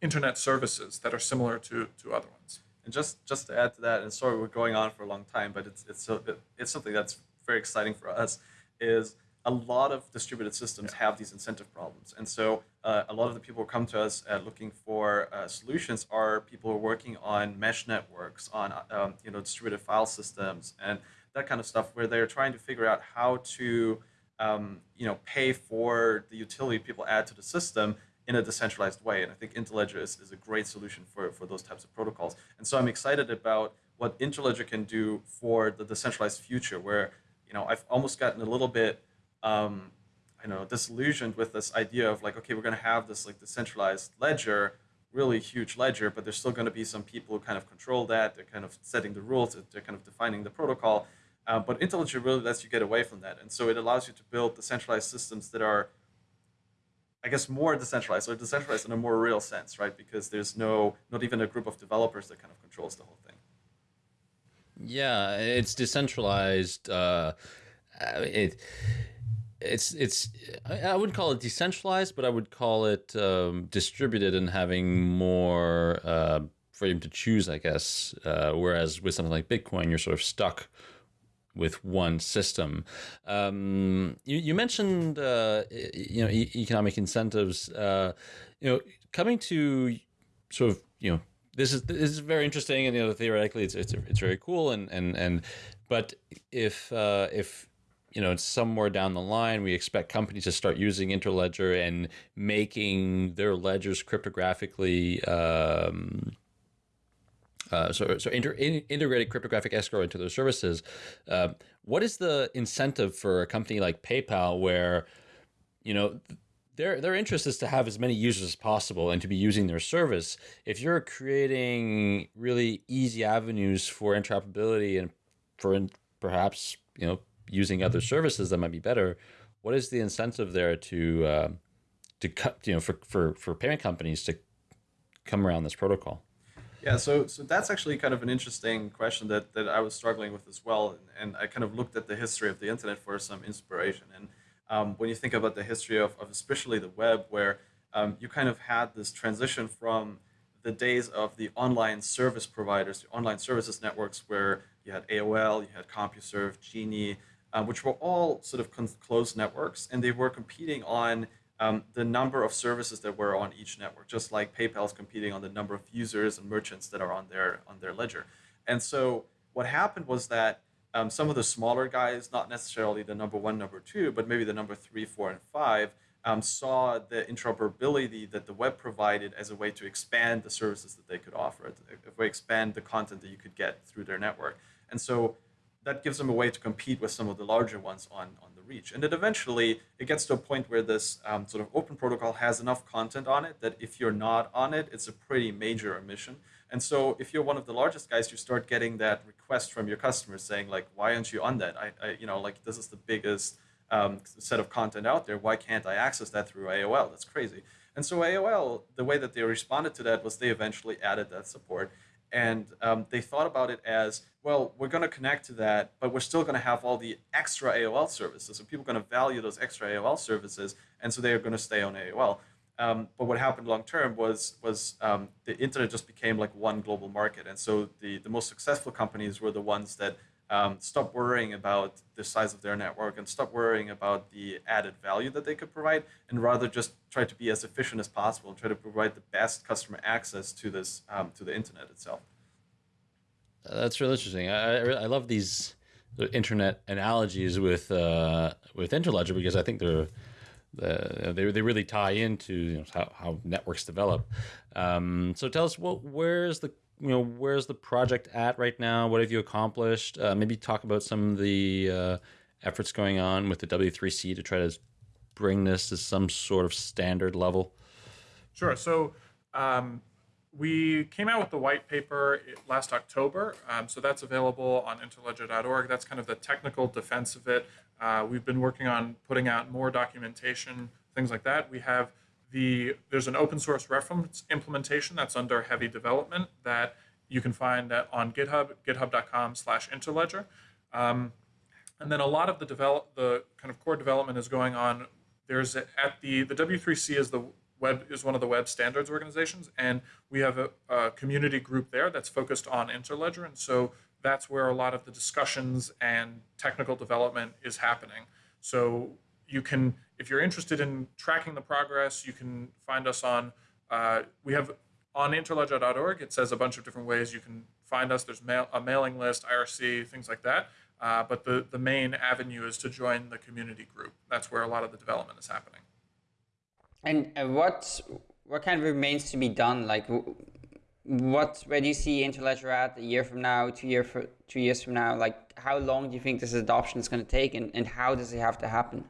internet services that are similar to to other ones. And just just to add to that, and sorry we're going on for a long time, but it's it's so, it's something that's very exciting for us. Is a lot of distributed systems yeah. have these incentive problems. And so uh, a lot of the people who come to us uh, looking for uh, solutions are people who are working on mesh networks, on um, you know distributed file systems, and that kind of stuff, where they're trying to figure out how to um, you know pay for the utility people add to the system in a decentralized way. And I think Interledger is, is a great solution for, for those types of protocols. And so I'm excited about what Interledger can do for the decentralized future, where you know I've almost gotten a little bit um, I know disillusioned with this idea of like, okay, we're going to have this like decentralized ledger, really huge ledger, but there's still going to be some people who kind of control that. They're kind of setting the rules. They're kind of defining the protocol. Uh, but Interledger really lets you get away from that, and so it allows you to build decentralized systems that are, I guess, more decentralized or decentralized in a more real sense, right? Because there's no, not even a group of developers that kind of controls the whole thing. Yeah, it's decentralized. Uh, it it's it's I wouldn't call it decentralized, but I would call it um, distributed and having more uh, freedom to choose, I guess. Uh, whereas with something like Bitcoin, you're sort of stuck with one system. Um, you, you mentioned uh, you know e- economic incentives. Uh, you know, coming to sort of you know this is this is very interesting, and you know theoretically it's it's it's very cool, and and and but if uh, if you know, it's somewhere down the line, we expect companies to start using Interledger and making their ledgers cryptographically. Um, uh, so, so inter, in, integrated cryptographic escrow into their services. Uh, what is the incentive for a company like PayPal, where, you know, their their interest is to have as many users as possible and to be using their service. If you're creating really easy avenues for interoperability and for perhaps you know using other services that might be better, what is the incentive there to uh, to cut you know for, for for payment companies to come around this protocol? Yeah, so so that's actually kind of an interesting question that, that I was struggling with as well, and, I kind of looked at the history of the internet for some inspiration. And um, when you think about the history of, of especially the web, where um, you kind of had this transition from the days of the online service providers, the online services networks, where you had AOL, you had CompuServe, Genie, uh, which were all sort of closed networks, and they were competing on um, the number of services that were on each network, just like PayPal is competing on the number of users and merchants that are on their on their ledger. And so what happened was that um, some of the smaller guys, not necessarily the number one, number two, but maybe the number three, four, and five, um, saw the interoperability that the web provided as a way to expand the services that they could offer, way to expand the content that you could get through their network. And so that gives them a way to compete with some of the larger ones on, on the reach. And then eventually it gets to a point where this um, sort of open protocol has enough content on it that if you're not on it, it's a pretty major omission. And so if you're one of the largest guys, you start getting that request from your customers saying like, why aren't you on that? I, I you know, like this is the biggest um, set of content out there. Why can't I access that through AOL? That's crazy. And so AOL, the way that they responded to that was they eventually added that support. And um, they thought about it as well, we're going to connect to that, but we're still going to have all the extra AOL services. So people are going to value those extra AOL services, and so they're going to stay on AOL. Um, but what happened long term was was um, the internet just became like one global market, and so the the most successful companies were the ones that um, stopped worrying about the size of their network and stop worrying about the added value that they could provide, and rather just try to be as efficient as possible and try to provide the best customer access to this um, to the internet itself. That's really interesting. I, I, love these internet analogies with uh, with Interledger because I think they're the, they they really tie into you know, how, how networks develop. Um, so tell us, what where's the you know, where's the project at right now? What have you accomplished? Uh, maybe talk about some of the uh, efforts going on with the W3C to try to bring this to some sort of standard level. Sure. So um, we came out with the white paper last October. Um, so that's available on interledger.org. That's kind of the technical defense of it. Uh, we've been working on putting out more documentation, things like that. We have the there's an open source reference implementation that's under heavy development that you can find on GitHub, github.com slash interledger. Um, and then a lot of the develop the kind of core development is going on. There's a, at the the W3C is the web is one of the web standards organizations, and we have a, a community group there that's focused on Interledger, and so that's where a lot of the discussions and technical development is happening. So you can, if you're interested in tracking the progress, you can find us on. Uh, we have on interledger.org. It says a bunch of different ways you can find us. There's mail, a mailing list, IRC, things like that. Uh, but the, the main avenue is to join the community group. That's where a lot of the development is happening. And uh, what what kind of remains to be done? Like, what where do you see Interledger at a year from now, two year for two years from now? Like, how long do you think this adoption is going to take, and, and how does it have to happen?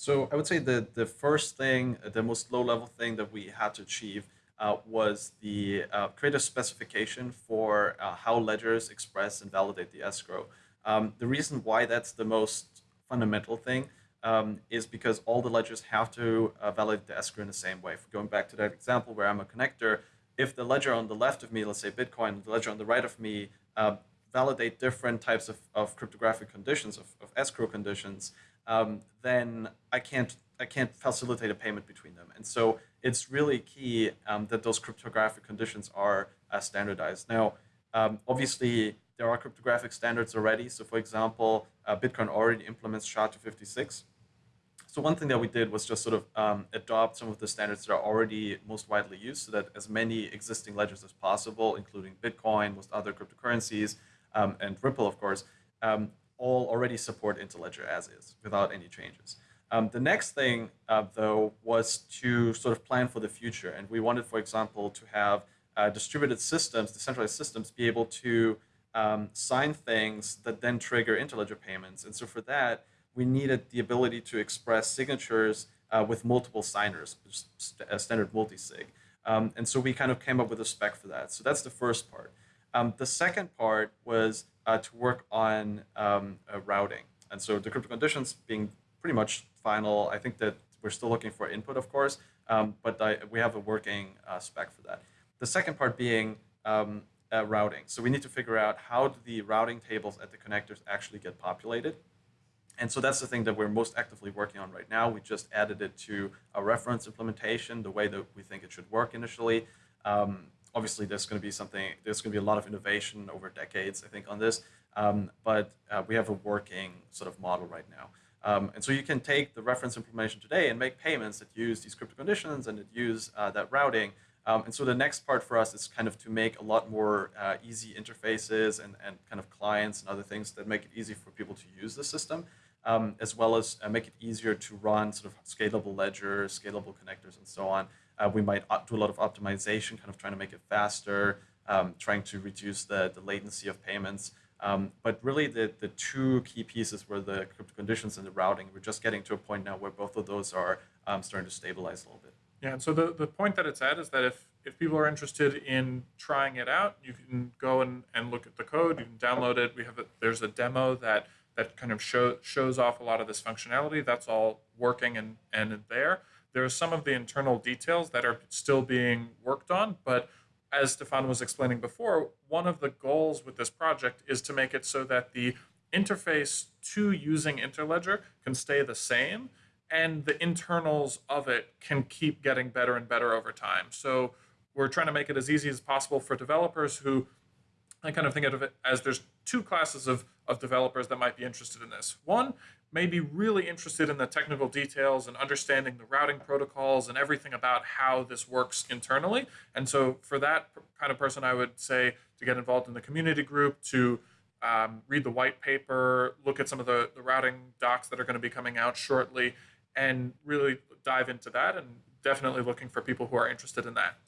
So I would say the the first thing, the most low level thing that we had to achieve uh, was the uh, create a specification for uh, how ledgers express and validate the escrow. Um, the reason why that's the most fundamental thing um, is because all the ledgers have to uh, validate the escrow in the same way. Going back to that example where I'm a connector, if the ledger on the left of me, let's say Bitcoin, the ledger on the right of me, uh, validate different types of, of cryptographic conditions, of, of escrow conditions, um, then I can't I can't facilitate a payment between them. And so it's really key um, that those cryptographic conditions are uh, standardized. Now, um, obviously, there are cryptographic standards already. So for example, uh, Bitcoin already implements SHA-256. So one thing that we did was just sort of um, adopt some of the standards that are already most widely used so that as many existing ledgers as possible, including Bitcoin, most other cryptocurrencies, um, and Ripple, of course, um, all already support Interledger as is without any changes. Um, the next thing, uh, though, was to sort of plan for the future. And we wanted, for example, to have uh, distributed systems, decentralized systems, be able to um, sign things that then trigger interledger payments. And so for that, we needed the ability to express signatures uh, with multiple signers, a standard multi-sig. Um, and so we kind of came up with a spec for that. So that's the first part. Um, the second part was uh, to work on um, uh, routing. And so the crypto conditions being pretty much final, I think that we're still looking for input, of course, um, but I, we have a working uh, spec for that. The second part being um, uh, routing. So we need to figure out how do the routing tables at the connectors actually get populated. And so that's the thing that we're most actively working on right now. We just added it to a reference implementation, the way that we think it should work initially. Um, obviously, there's going to be something, there's going to be a lot of innovation over decades, I think, on this. Um, but uh, we have a working sort of model right now. Um, and so you can take the reference implementation today and make payments that use these crypto conditions and that use uh, that routing um, and so the next part for us is kind of to make a lot more uh, easy interfaces and, and kind of clients and other things that make it easy for people to use the system, um, as well as uh, make it easier to run sort of scalable ledgers, scalable connectors, and so on. Uh, we might do a lot of optimization, kind of trying to make it faster, um, trying to reduce the, the latency of payments. Um, but really, the, the two key pieces were the crypto conditions and the routing. We're just getting to a point now where both of those are um, starting to stabilize a little bit. Yeah, and so the, the point that it's at is that if, if people are interested in trying it out, you can go and, and look at the code, you can download it. We have a, there's a demo that that kind of show, shows off a lot of this functionality. That's all working and, and there. There are some of the internal details that are still being worked on, but as Stefan was explaining before, one of the goals with this project is to make it so that the interface to using Interledger can stay the same and the internals of it can keep getting better and better over time. So we're trying to make it as easy as possible for developers who I kind of think of it as there's two classes of, of developers that might be interested in this. One may be really interested in the technical details and understanding the routing protocols and everything about how this works internally. And so for that kind of person, I would say to get involved in the community group, to um, read the white paper, look at some of the, the routing docs that are going to be coming out shortly, and really dive into that and definitely looking for people who are interested in that.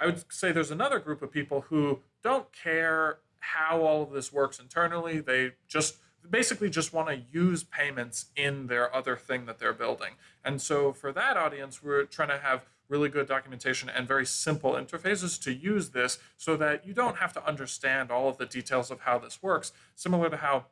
I would say there's another group of people who don't care how all of this works internally. They just basically just want to use payments in their other thing that they're building. And so for that audience, we're trying to have really good documentation and very simple interfaces to use this so that you don't have to understand all of the details of how this works, similar to how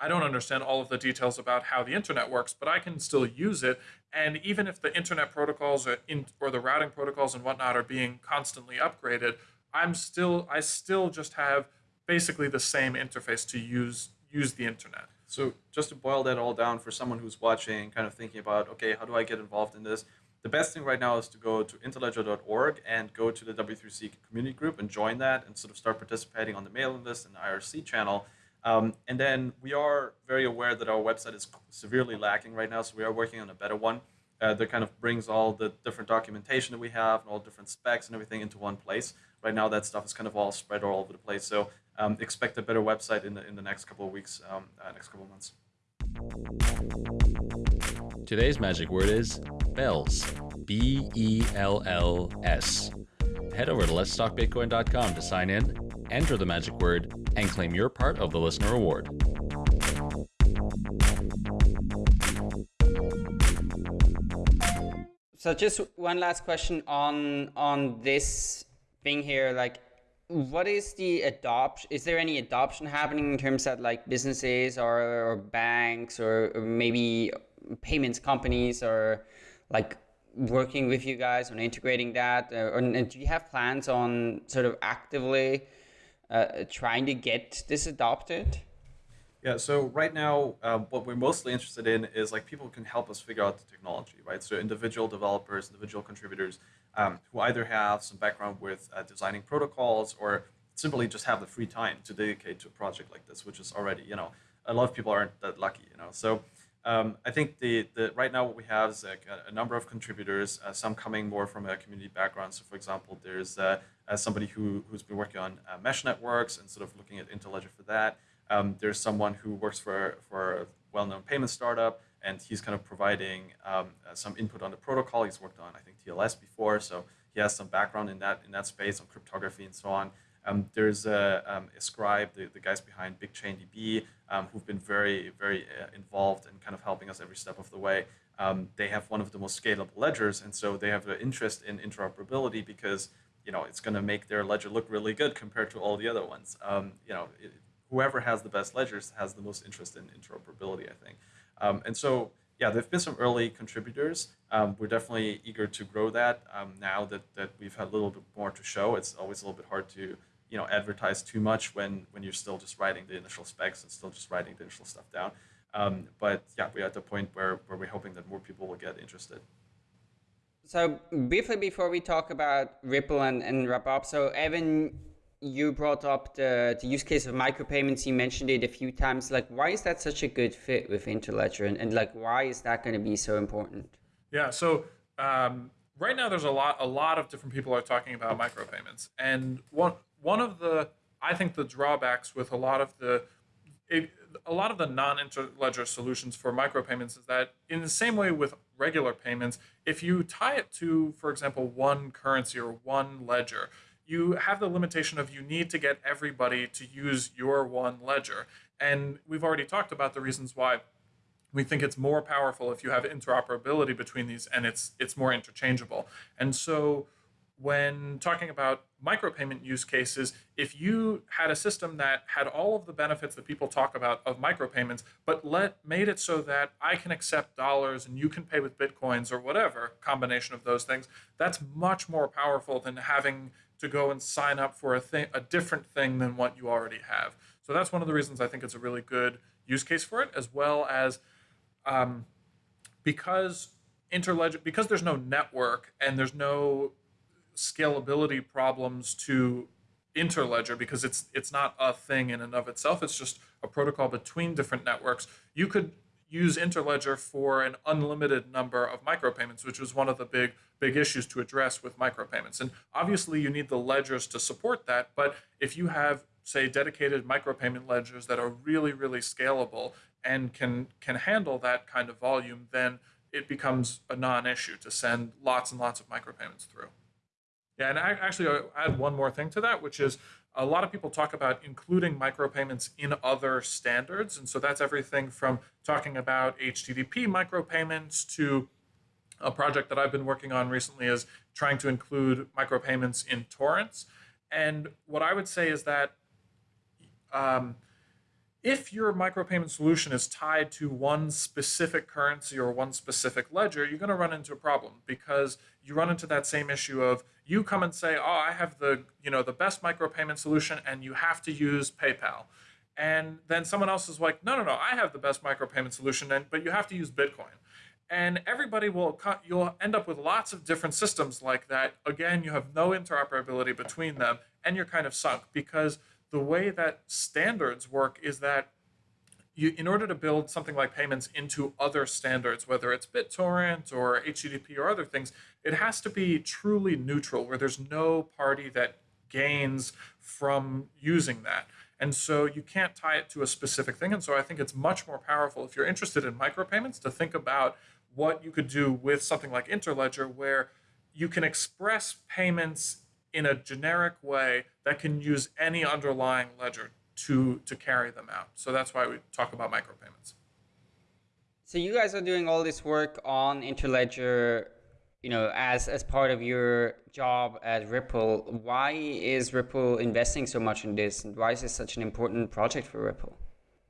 I don't understand all of the details about how the internet works, but I can still use it. And even if the internet protocols or, in, or the routing protocols and whatnot are being constantly upgraded, I'm still I still just have basically the same interface to use use the internet. So just to boil that all down for someone who's watching, kind of thinking about, okay, how do I get involved in this? The best thing right now is to go to interledger.org and go to the W3C community group and join that and sort of start participating on the mailing list and IRC channel. Um, and then we are very aware that our website is severely lacking right now, so we are working on a better one uh, that kind of brings all the different documentation that we have and all different specs and everything into one place. Right now, that stuff is kind of all spread all over the place. So um, expect a better website in the in the next couple of weeks, um, uh, next couple of months. Today's magic word is bells. B E L L S. Head over to letstalkbitcoin.com to sign in, enter the magic word, and claim your part of the listener award. So just one last question on on this thing here, like what is the adoption is there any adoption happening in terms of like businesses or, or banks or, maybe payments companies or like working with you guys on integrating that or, or do you have plans on sort of actively uh, trying to get this adopted yeah, so right now, uh, what we're mostly interested in is like people can help us figure out the technology, right? So individual developers, individual contributors um, who either have some background with uh, designing protocols or simply just have the free time to dedicate to a project like this, which is already, you know, a lot of people aren't that lucky, you know. So um, I think the, the right now what we have is like a, a number of contributors, uh, some coming more from a community background. So for example, there's uh, uh somebody who, who's been working on uh, mesh networks and sort of looking at Interledger for that. Um, there's someone who works for, for a well-known payment startup, and he's kind of providing um, uh, some input on the protocol. He's worked on, I think, TLS before, so he has some background in that in that space on cryptography and so on. Um, there's a, um, Ascribe, the, the guys behind BigChainDB, um, who've been very, very uh, involved in kind of helping us every step of the way. Um, they have one of the most scalable ledgers, and so they have an interest in interoperability because you know it's going to make their ledger look really good compared to all the other ones. Um, you know, it, whoever has the best ledgers has the most interest in interoperability, I think. Um, and so, yeah, there've been some early contributors. Um, we're definitely eager to grow that um, now that, that we've had a little bit more to show. It's always a little bit hard to you know advertise too much when when you're still just writing the initial specs and still just writing the initial stuff down. Um, but yeah, we're at the point where, where we're hoping that more people will get interested. So briefly before we talk about Ripple and, and wrap up, so Evan, you brought up the, the use case of micropayments. You mentioned it a few times. Like, why is that such a good fit with Interledger, and, and like, why is that going to be so important? Yeah. So um, right now, there's a lot a lot of different people are talking about micropayments, and one one of the I think the drawbacks with a lot of the it, a lot of the non-interledger solutions for micropayments is that in the same way with regular payments, if you tie it to, for example, one currency or one ledger, you have the limitation of you need to get everybody to use your one ledger. And we've already talked about the reasons why we think it's more powerful if you have interoperability between these and it's it's more interchangeable. And so when talking about micropayment use cases, if you had a system that had all of the benefits that people talk about of micropayments, but let made it so that I can accept dollars and you can pay with bitcoins or whatever combination of those things, that's much more powerful than having to go and sign up for a thing, a different thing than what you already have. So that's one of the reasons I think it's a really good use case for it, as well as um, because interledger because there's no network and there's no scalability problems to interledger because it's it's not a thing in and of itself it's just a protocol between different networks you could use interledger for an unlimited number of micropayments which was one of the big big issues to address with micropayments. And obviously you need the ledgers to support that but if you have say dedicated micropayment ledgers that are really really scalable and can can handle that kind of volume then it becomes a non-issue to send lots and lots of micropayments through. Yeah, and I, actually, I'll add one more thing to that, which is a lot of people talk about including micropayments in other standards. And so that's everything from talking about HTTP micropayments to a project that I've been working on recently is trying to include micropayments in torrents. And what I would say is that um, if your micropayment solution is tied to one specific currency or one specific ledger, you're going to run into a problem because you run into that same issue of you come and say, "Oh, I have the, you know, the best micropayment solution and you have to use PayPal." And then someone else is like, "No, no, no, I have the best micropayment solution and but you have to use Bitcoin." And everybody will you'll end up with lots of different systems like that. Again, you have no interoperability between them and you're kind of sunk because the way that standards work is that you, in order to build something like payments into other standards, whether it's BitTorrent or HTTP or other things, it has to be truly neutral, where there's no party that gains from using that. And so you can't tie it to a specific thing. And so I think it's much more powerful if you're interested in micropayments to think about what you could do with something like Interledger, where you can express payments in a generic way that can use any underlying ledger to to carry them out. So that's why we talk about micropayments. So you guys are doing all this work on Interledger, you know, as as part of your job at Ripple. Why is Ripple investing so much in this, and why is this such an important project for Ripple,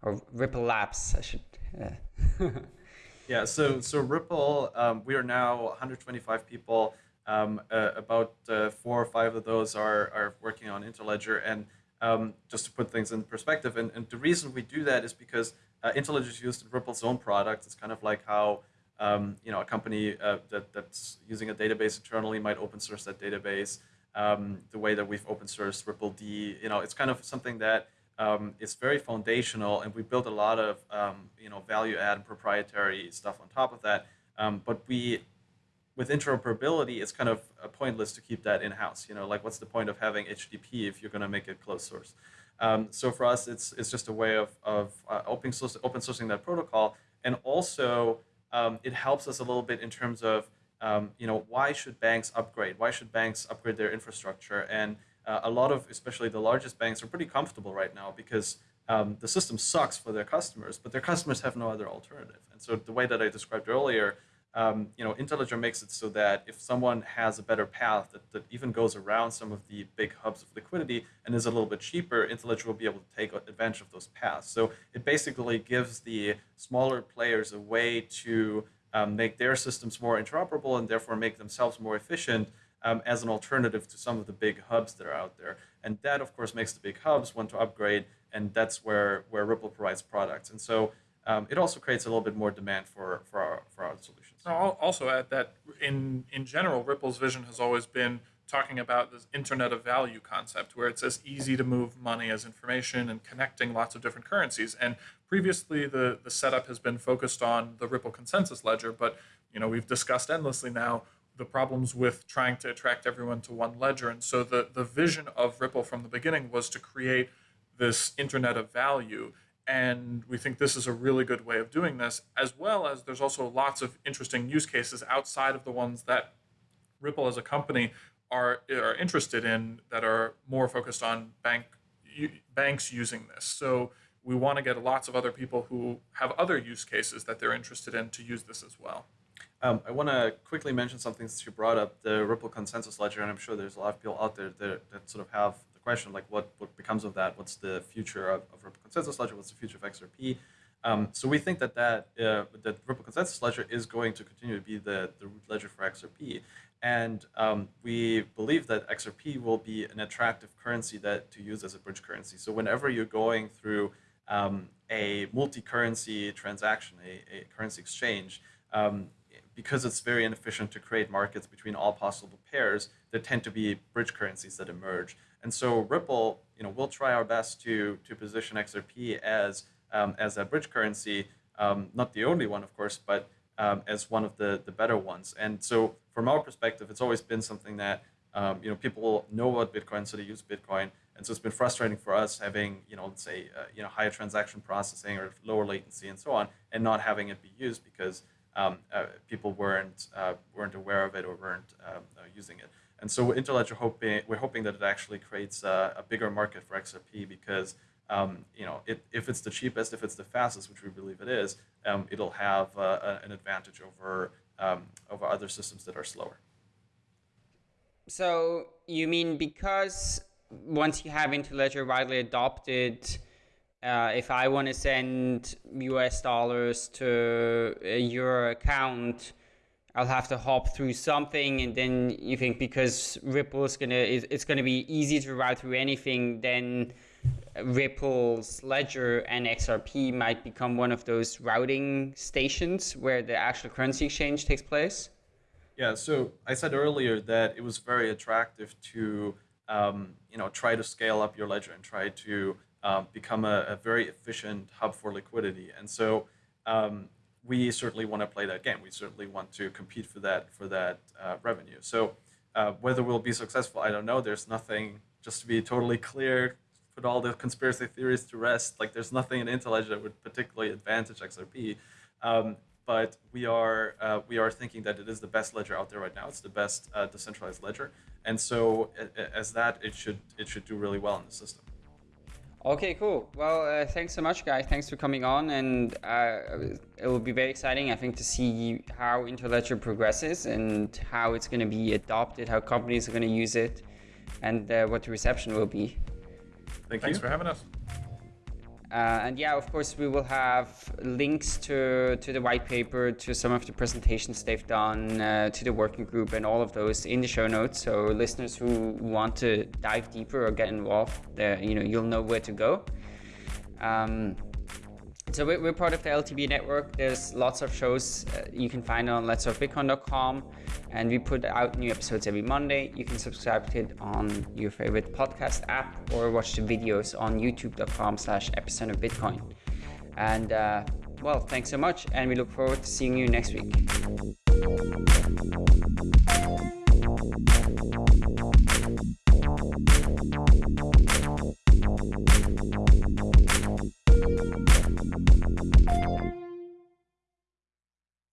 or Ripple Labs? I should. Uh. yeah. So so Ripple, um, we are now 125 people. Um, uh, about uh, four or five of those are, are working on Interledger. And um, just to put things in perspective, and, and the reason we do that is because uh, is used in Ripple's own products. It's kind of like how um, you know a company uh, that, that's using a database internally might open source that database. Um, the way that we've open sourced rippled, you know, it's kind of something that um, is very foundational, and we built a lot of um, you know value add and proprietary stuff on top of that. but we with interoperability, it's kind of pointless to keep that in-house. You know, like what's the point of having HTTP if you're going to make it closed source? Um, so for us, it's it's just a way of of uh, open source, open sourcing that protocol, and also um, it helps us a little bit in terms of um, you know why should banks upgrade? Why should banks upgrade their infrastructure? And uh, a lot of, especially the largest banks, are pretty comfortable right now because um, the system sucks for their customers, but their customers have no other alternative. And so the way that I described earlier um, you know, Interledger makes it so that if someone has a better path that, that even goes around some of the big hubs of liquidity and is a little bit cheaper, Interledger will be able to take advantage of those paths. So it basically gives the smaller players a way to um, make their systems more interoperable and therefore make themselves more efficient um, as an alternative to some of the big hubs that are out there. And that, of course, makes the big hubs want to upgrade, and that's where, where Ripple provides products. And so um, it also creates a little bit more demand for, for, our, for our solutions. I'll also add that in, in general, Ripple's vision has always been talking about this Internet of Value concept, where it's as easy to move money as information and connecting lots of different currencies. And previously, the, the setup has been focused on the Ripple consensus ledger, but you know we've discussed endlessly now the problems with trying to attract everyone to one ledger. And so the, the vision of Ripple from the beginning was to create this Internet of Value and we think this is a really good way of doing this, as well as there's also lots of interesting use cases outside of the ones that Ripple as a company are, are interested in that are more focused on bank banks using this. So we want to get lots of other people who have other use cases that they're interested in to use this as well. Um, I want to quickly mention something that you brought up, the Ripple consensus ledger, and I'm sure there's a lot of people out there that, that sort of have question, like what, what becomes of that? What's the future of, of Ripple Consensus Ledger? What's the future of XRP? Um, so we think that that, uh, that Ripple Consensus Ledger is going to continue to be the, the root ledger for XRP. And um, we believe that XRP will be an attractive currency that to use as a bridge currency. So whenever you're going through um, a multi-currency transaction, a, a currency exchange, um, because it's very inefficient to create markets between all possible pairs, there tend to be bridge currencies that emerge. And so Ripple, you know, we'll try our best to to position XRP as um, as a bridge currency, um, not the only one, of course, but um, as one of the the better ones. And so from our perspective, it's always been something that um, you know people know about Bitcoin, so they use Bitcoin. And so it's been frustrating for us having, you know, let's say, uh, you know, higher transaction processing or lower latency and so on, and not having it be used because um, uh, people weren't uh, weren't aware of it or weren't um, uh, using it. And so Interledger hoping we're hoping that it actually creates a, a bigger market for XRP because um, you know it, if it's the cheapest, if it's the fastest, which we believe it is, um, it'll have uh, an advantage over um, over other systems that are slower. So you mean because once you have Interledger widely adopted, uh, if I want to send US dollars to your account, I'll have to hop through something, and then you think because Ripple is gonna, it's gonna be easy to route through anything, then Ripple's ledger and XRP might become one of those routing stations where the actual currency exchange takes place. Yeah, so I said earlier that it was very attractive to um, you know try to scale up your ledger and try to um, become a, a, very efficient hub for liquidity. And so um, we certainly want to play that game. We certainly want to compete for that for that uh, revenue. So uh, whether we'll be successful, I don't know. There's nothing. Just to be totally clear, put all the conspiracy theories to rest. Like there's nothing in Interledger that would particularly advantage XRP. Um, but we are uh, we are thinking that it is the best ledger out there right now. It's the best uh, decentralized ledger, and so as that, it should it should do really well in the system. Okay, cool. Well, uh, thanks so much, guys. Thanks for coming on, and uh, it will be very exciting, I think, to see how Interledger progresses and how it's going to be adopted, how companies are going to use it, and uh, what the reception will be. Thank Thanks you. for having us. Uh, and yeah, of course, we will have links to, to the white paper, to some of the presentations they've done, uh, to the working group, and all of those in the show notes. So listeners who want to dive deeper or get involved, you know, you'll know where to go. Um, so we're, part of the LTB network. There's lots of shows uh, you can find on letstalkbitcoin.com, and we put out new episodes every Monday. You can subscribe to it on your favorite podcast app or watch the videos on youtube.com/slash epicenter bitcoin. And uh, well, thanks so much, and we look forward to seeing you next week.